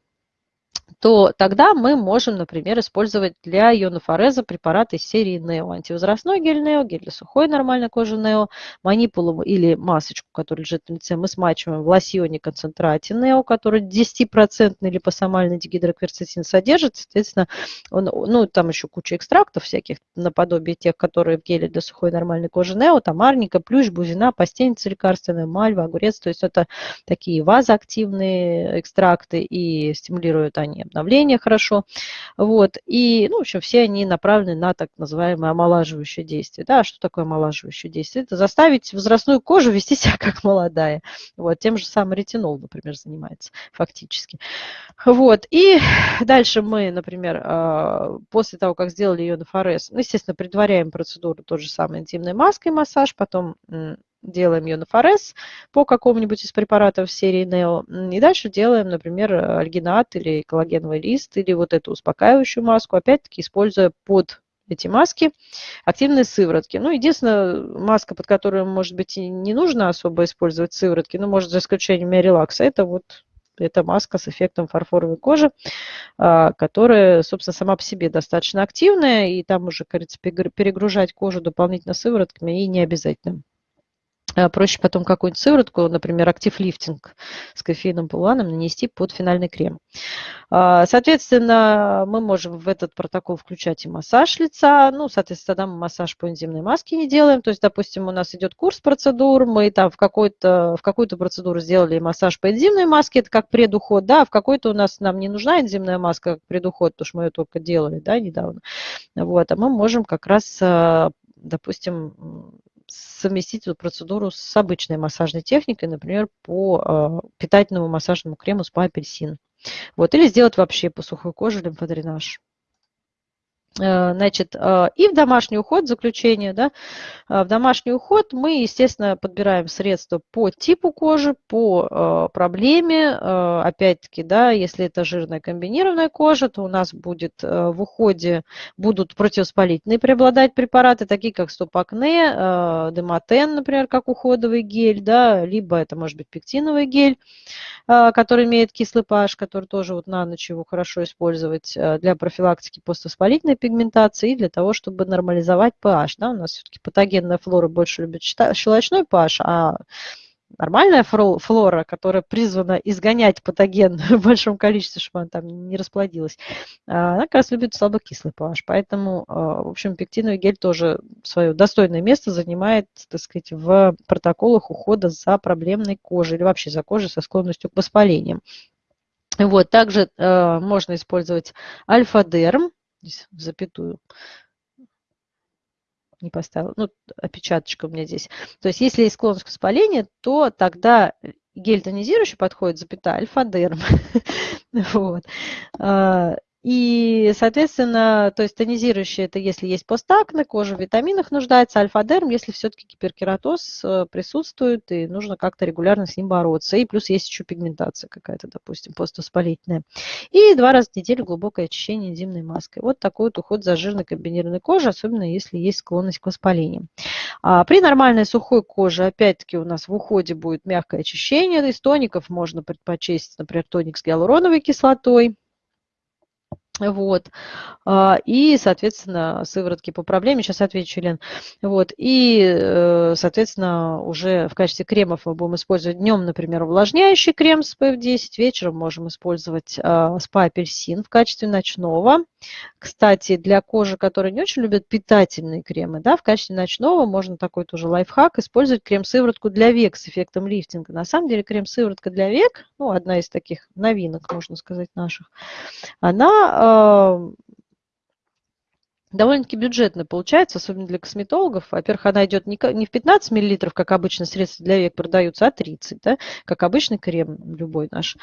то тогда мы можем, например, использовать для ионофореза препараты из серии NEO. Антивозрастной гель NEO, гель для сухой нормальной кожи NEO, манипулу или масочку, которая лежит на лице, мы смачиваем в лосьоне концентрате NEO, который 10% липосомальный дигидрокверцетин содержит. Соответственно, он, ну, там еще куча экстрактов всяких, наподобие тех, которые в геле для сухой нормальной кожи NEO, там арника, плющ, бузина, пастеница лекарственная, мальва, огурец. То есть это такие вазоактивные экстракты и стимулируют они обновления хорошо. Вот. И, ну, в общем, все они направлены на так называемое омолаживающее действие. Да, что такое омолаживающее действие? Это заставить возрастную кожу вести себя как молодая. Вот. Тем же самым ретинол, например, занимается фактически. Вот. И дальше мы, например, а, после того, как сделали ионофорез, ну, естественно, предваряем процедуру той же самой интимной маской массаж, потом делаем ионофорез по какому-нибудь из препаратов серии NEO. И дальше делаем, например, альгинат или коллагеновый лист, или вот эту успокаивающую маску, опять-таки используя под эти маски, активные сыворотки. Ну, единственная маска, под которую, может быть, и не нужно особо использовать сыворотки, ну, может, за исключением релакса, это вот эта маска с эффектом фарфоровой кожи, а, которая, собственно, сама по себе достаточно активная, и там уже, кажется, перегружать кожу дополнительно сыворотками и не обязательно. Э, проще потом какую-нибудь сыворотку, например, актив лифтинг с кофеином полуаном нанести под финальный крем. А, соответственно, мы можем в этот протокол включать и массаж лица. Ну, соответственно, тогда мы массаж по энзимной маске не делаем. То есть, допустим, у нас идет курс процедур, мы там в, какой-то, в какую-то процедуру сделали массаж по энзимной маске, это как предуход, да, в какой-то у нас нам не нужна энзимная маска как предуход, потому что мы ее только делали, да, недавно. Вот, а мы можем как раз э, допустим, совместить эту процедуру с обычной массажной техникой, например, по а, питательному массажному крему спа-апельсин. Вот, или сделать вообще по сухой коже лимфодренаж. Э, значит, э, и в домашний уход, заключение, да, э, в домашний уход мы, естественно, подбираем средства по типу кожи, по проблеме, опять-таки, да, если это жирная комбинированная кожа, то у нас будет в уходе, будут противовоспалительные преобладать препараты, такие как стопакне, демотен, например, как уходовый гель, да, либо это может быть пектиновый гель, который имеет кислый pH, который тоже вот на ночь его хорошо использовать для профилактики поствоспалительной пигментации и для того, чтобы нормализовать pH. Да? У нас все-таки патогенная флора больше любит щелочной pH, а нормальная флора, которая призвана изгонять патоген в большом количестве, чтобы она там не расплодилась, а, она как раз любит слабокислый pH. Поэтому, а, в общем, пектиновый гель тоже свое достойное место занимает, так сказать, в протоколах ухода за проблемной кожей или вообще за кожей со склонностью к воспалениям. Вот, также э, можно использовать альфа-дерм, здесь запятую не поставила, ну, опечаточка у меня здесь. То есть, если есть склонность к воспалению, то тогда гель тонизирующий подходит, запятая, альфа-дерм. вот. И, соответственно, то есть тонизирующий это если есть постакне, кожа в витаминах нуждается, альфа-дерм, если все-таки гиперкератоз э, присутствует и нужно как-то регулярно с ним бороться. И плюс есть еще пигментация какая-то, допустим, поствоспалительная. И два раза в неделю глубокое очищение энзимной маской. Вот такой вот уход за жирной комбинированной кожей, особенно если есть склонность к воспалениям. А при нормальной сухой коже, опять-таки, у нас в уходе будет мягкое очищение. Из тоников можно предпочесть, например, тоник с гиалуроновой кислотой вот. А, и, соответственно, сыворотки по проблеме. Сейчас отвечу, Лен. Вот. И, э, соответственно, уже в качестве кремов мы будем использовать днем, например, увлажняющий крем с PF10. Вечером можем использовать а, спа-апельсин в качестве ночного. Кстати, для кожи, которая не очень любит питательные кремы, да, в качестве ночного можно такой тоже лайфхак использовать крем-сыворотку для век с эффектом лифтинга. На самом деле крем-сыворотка для век, ну, одна из таких новинок, можно сказать, наших, она Э, довольно-таки бюджетно получается, особенно для косметологов. Во-первых, она идет не в 15 мл, как обычно средства для век продаются, а 30, да, как обычный крем любой наш.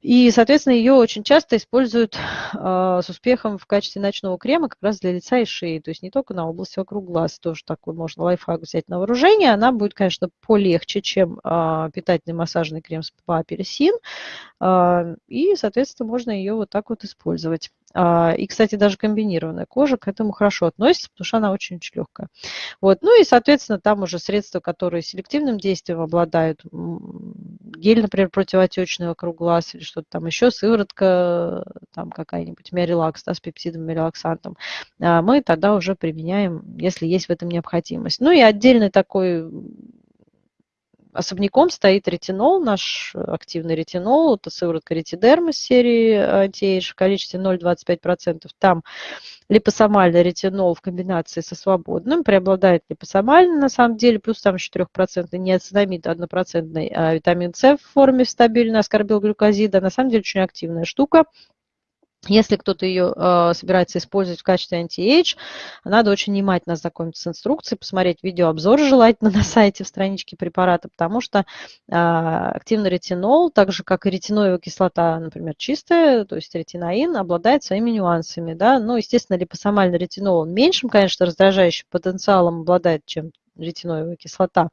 И, соответственно, ее очень часто используют э, с успехом в качестве ночного крема как раз для лица и шеи. То есть не только на область вокруг глаз, тоже такой можно лайфхак взять на вооружение. Она будет, конечно, полегче, чем э, питательный массажный крем с апельсин. Э, и, соответственно, можно ее вот так вот использовать. И, кстати, даже комбинированная кожа к этому хорошо относится, потому что она очень-очень легкая. Вот. Ну и, соответственно, там уже средства, которые селективным действием обладают, гель, например, противоотечный вокруг глаз или что-то там еще, сыворотка там какая-нибудь, миорелакс, да, с пепсидом, миорелаксантом, а, мы тогда уже применяем, если есть в этом необходимость. Ну и отдельный такой Особняком стоит ретинол, наш активный ретинол, это сыворотка ретидерм из серии anti-age в количестве 0,25%. Там липосомальный ретинол в комбинации со свободным, преобладает липосомальный на самом деле, плюс там еще 4% ниацинамид, 1% а витамин С в форме стабильной аскорбилглюкозида. На самом деле очень активная штука. Если кто-то ее э, собирается использовать в качестве anti-age, надо очень внимательно знакомиться с инструкцией, посмотреть видеообзор желательно на сайте в страничке препарата, потому что э, активный ретинол, так же как и ретиноевая кислота, например, чистая, то есть третиноин, обладает своими нюансами. Да? Ну, естественно, липосомальный ретинол он меньшим, конечно, раздражающим потенциалом обладает, чем ретиноевая кислота,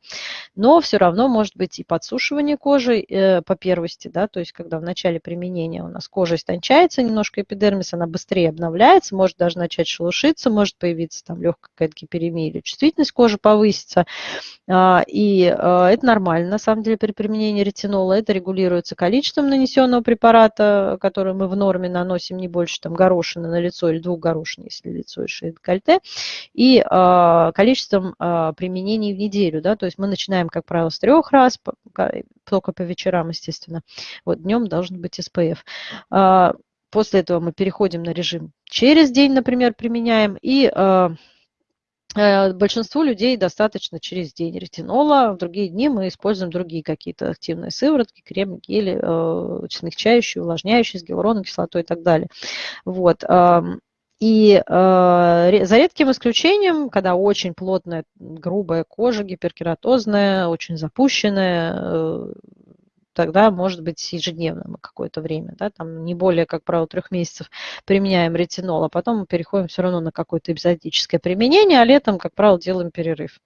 но все равно может быть и подсушивание кожи э, по первости, да, то есть когда в начале применения у нас кожа истончается немножко эпидермис, она быстрее обновляется, может даже начать шелушиться, может появиться там легкая какая-то гиперемия или чувствительность кожи повысится, а, и э, это нормально, на самом деле, при применении ретинола. Это регулируется количеством нанесенного препарата, который мы в норме наносим не больше там, горошины на лицо или двух горошин, если лицо и шея декольте, и а, количеством а, применений в неделю. Да? То есть мы начинаем, как правило, с трех раз, только по вечерам, естественно. Вот днем должен быть СПФ. После этого мы переходим на режим через день, например, применяем, и Э, большинству людей достаточно через день ретинола, в другие дни мы используем другие какие-то активные сыворотки, кремы, гели, э, смягчающие, увлажняющие с гиалуроновой кислотой и так далее. Вот. И э, за редким исключением, когда очень плотная, грубая кожа, гиперкератозная, очень запущенная, э, тогда может быть ежедневно какое-то время, да, там не более, как правило, трех месяцев применяем ретинол, а потом мы переходим все равно на какое-то эпизодическое применение, а летом, как правило, делаем перерыв.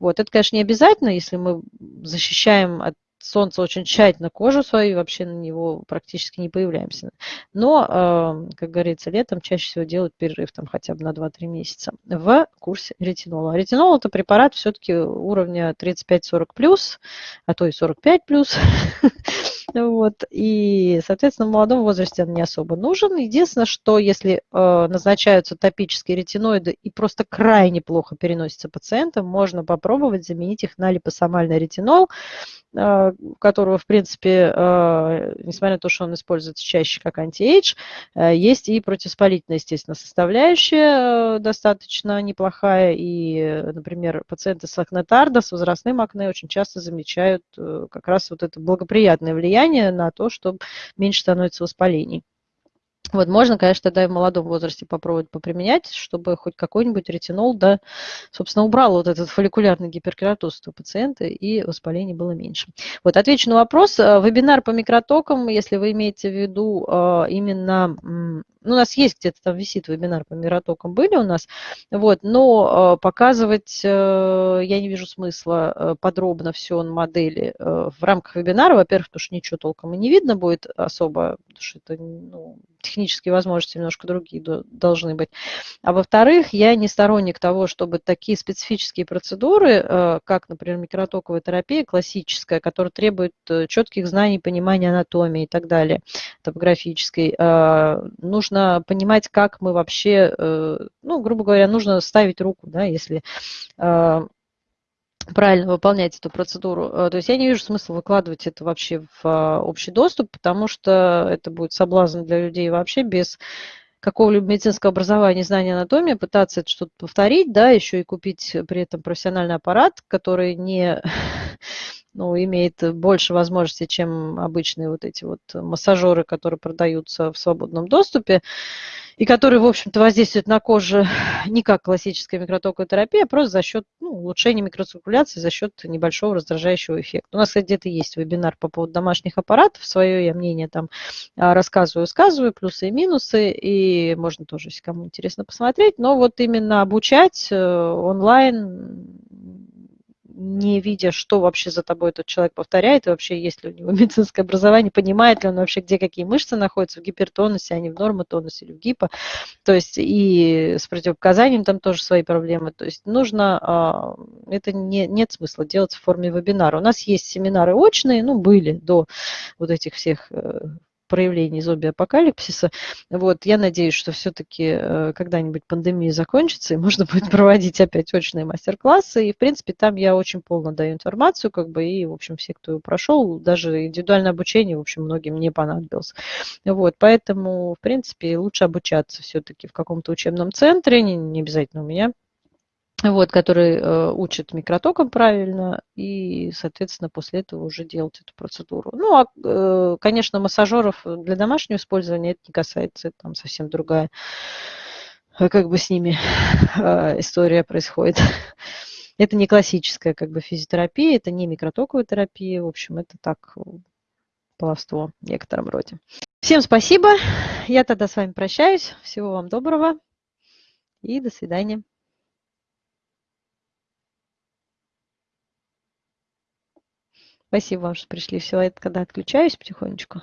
Вот, это, конечно, не обязательно, если мы защищаем от солнце очень тщательно кожу свою, вообще на него практически не появляемся. Но, э, как говорится, летом чаще всего делают перерыв там хотя бы на 2-3 месяца в курсе ретинола. Ретинол это препарат все-таки уровня 35-40 плюс, а то и 45 плюс. Вот. И, соответственно, в молодом возрасте он не особо нужен. Единственное, что если э, назначаются топические ретиноиды и просто крайне плохо переносятся пациентам, можно попробовать заменить их на липосомальный ретинол, которого, в принципе, э, несмотря на то, что он используется чаще как антиэйдж, э, есть и противоспалительная, естественно, составляющая достаточно неплохая. И, например, пациенты с акнетардо, с возрастным акне очень часто замечают э, как раз вот это благоприятное влияние на то, что меньше становится воспалений. Вот можно, конечно, тогда и в молодом возрасте попробовать поприменять, чтобы хоть какой-нибудь ретинол, да, собственно, убрал вот этот фолликулярный гиперкератоз у пациента и воспаление было меньше. Вот отвечу на вопрос. Э, вебинар по микротокам, если вы имеете в виду э, именно у нас есть где-то там висит вебинар по миротокам, были у нас, вот, но э, показывать э, я не вижу смысла э, подробно все на модели в рамках вебинара, во-первых, потому что ничего толком и не видно будет особо, потому что это ну, технические возможности немножко другие должны быть. А во-вторых, я не сторонник того, чтобы такие специфические процедуры, как, например, микротоковая терапия классическая, которая требует четких знаний, понимания анатомии и так далее, топографической, э, нужно понимать, как мы вообще, ну, грубо говоря, нужно ставить руку, да, если правильно выполнять эту процедуру. То есть я не вижу смысла выкладывать это вообще в общий доступ, потому что это будет соблазн для людей вообще без какого-либо медицинского образования, знания анатомии, пытаться это что-то повторить, да, еще и купить при этом профессиональный аппарат, который не ну, имеет больше возможностей, чем обычные вот эти вот массажеры, которые продаются в свободном доступе, и которые, в общем-то, воздействуют на кожу не как классическая микротоковая терапия, а просто за счет ну, улучшения микроциркуляции, за счет небольшого раздражающего эффекта. У нас, где-то есть вебинар по поводу домашних аппаратов, свое я мнение там а, рассказываю, сказываю, плюсы и минусы, и можно тоже, если кому интересно, посмотреть, но вот именно обучать э, онлайн не видя, что вообще за тобой этот человек повторяет, и вообще есть ли у него медицинское образование, понимает ли он вообще, где какие мышцы находятся в гипертонусе, а не в нормотонусе или в гипо. То есть и с противопоказанием там тоже свои проблемы. То есть нужно, а, это не, нет смысла делать в форме вебинара. У нас есть семинары очные, ну, были до вот этих всех э, проявлений зомби-апокалипсиса. Вот, я надеюсь, что все-таки э, когда-нибудь пандемия закончится, и можно будет проводить опять очные мастер-классы. И, в принципе, там я очень полно даю информацию, как бы, и, в общем, все, кто прошел, даже индивидуальное обучение, в общем, многим не понадобилось. Вот, поэтому, в принципе, лучше обучаться все-таки в каком-то учебном центре, не, не обязательно у меня, вот, который э, учит микротокам правильно, и, соответственно, после этого уже делать эту процедуру. Ну, а, э, конечно, массажеров для домашнего использования это не касается, там совсем другая, э, как бы с ними э, история происходит. Это не классическая как бы физиотерапия, это не микротоковая терапия, в общем, это так, половство в некотором роде. Всем спасибо, я тогда с вами прощаюсь, всего вам доброго и до свидания. Спасибо вам, что пришли. Все, я когда отключаюсь потихонечку.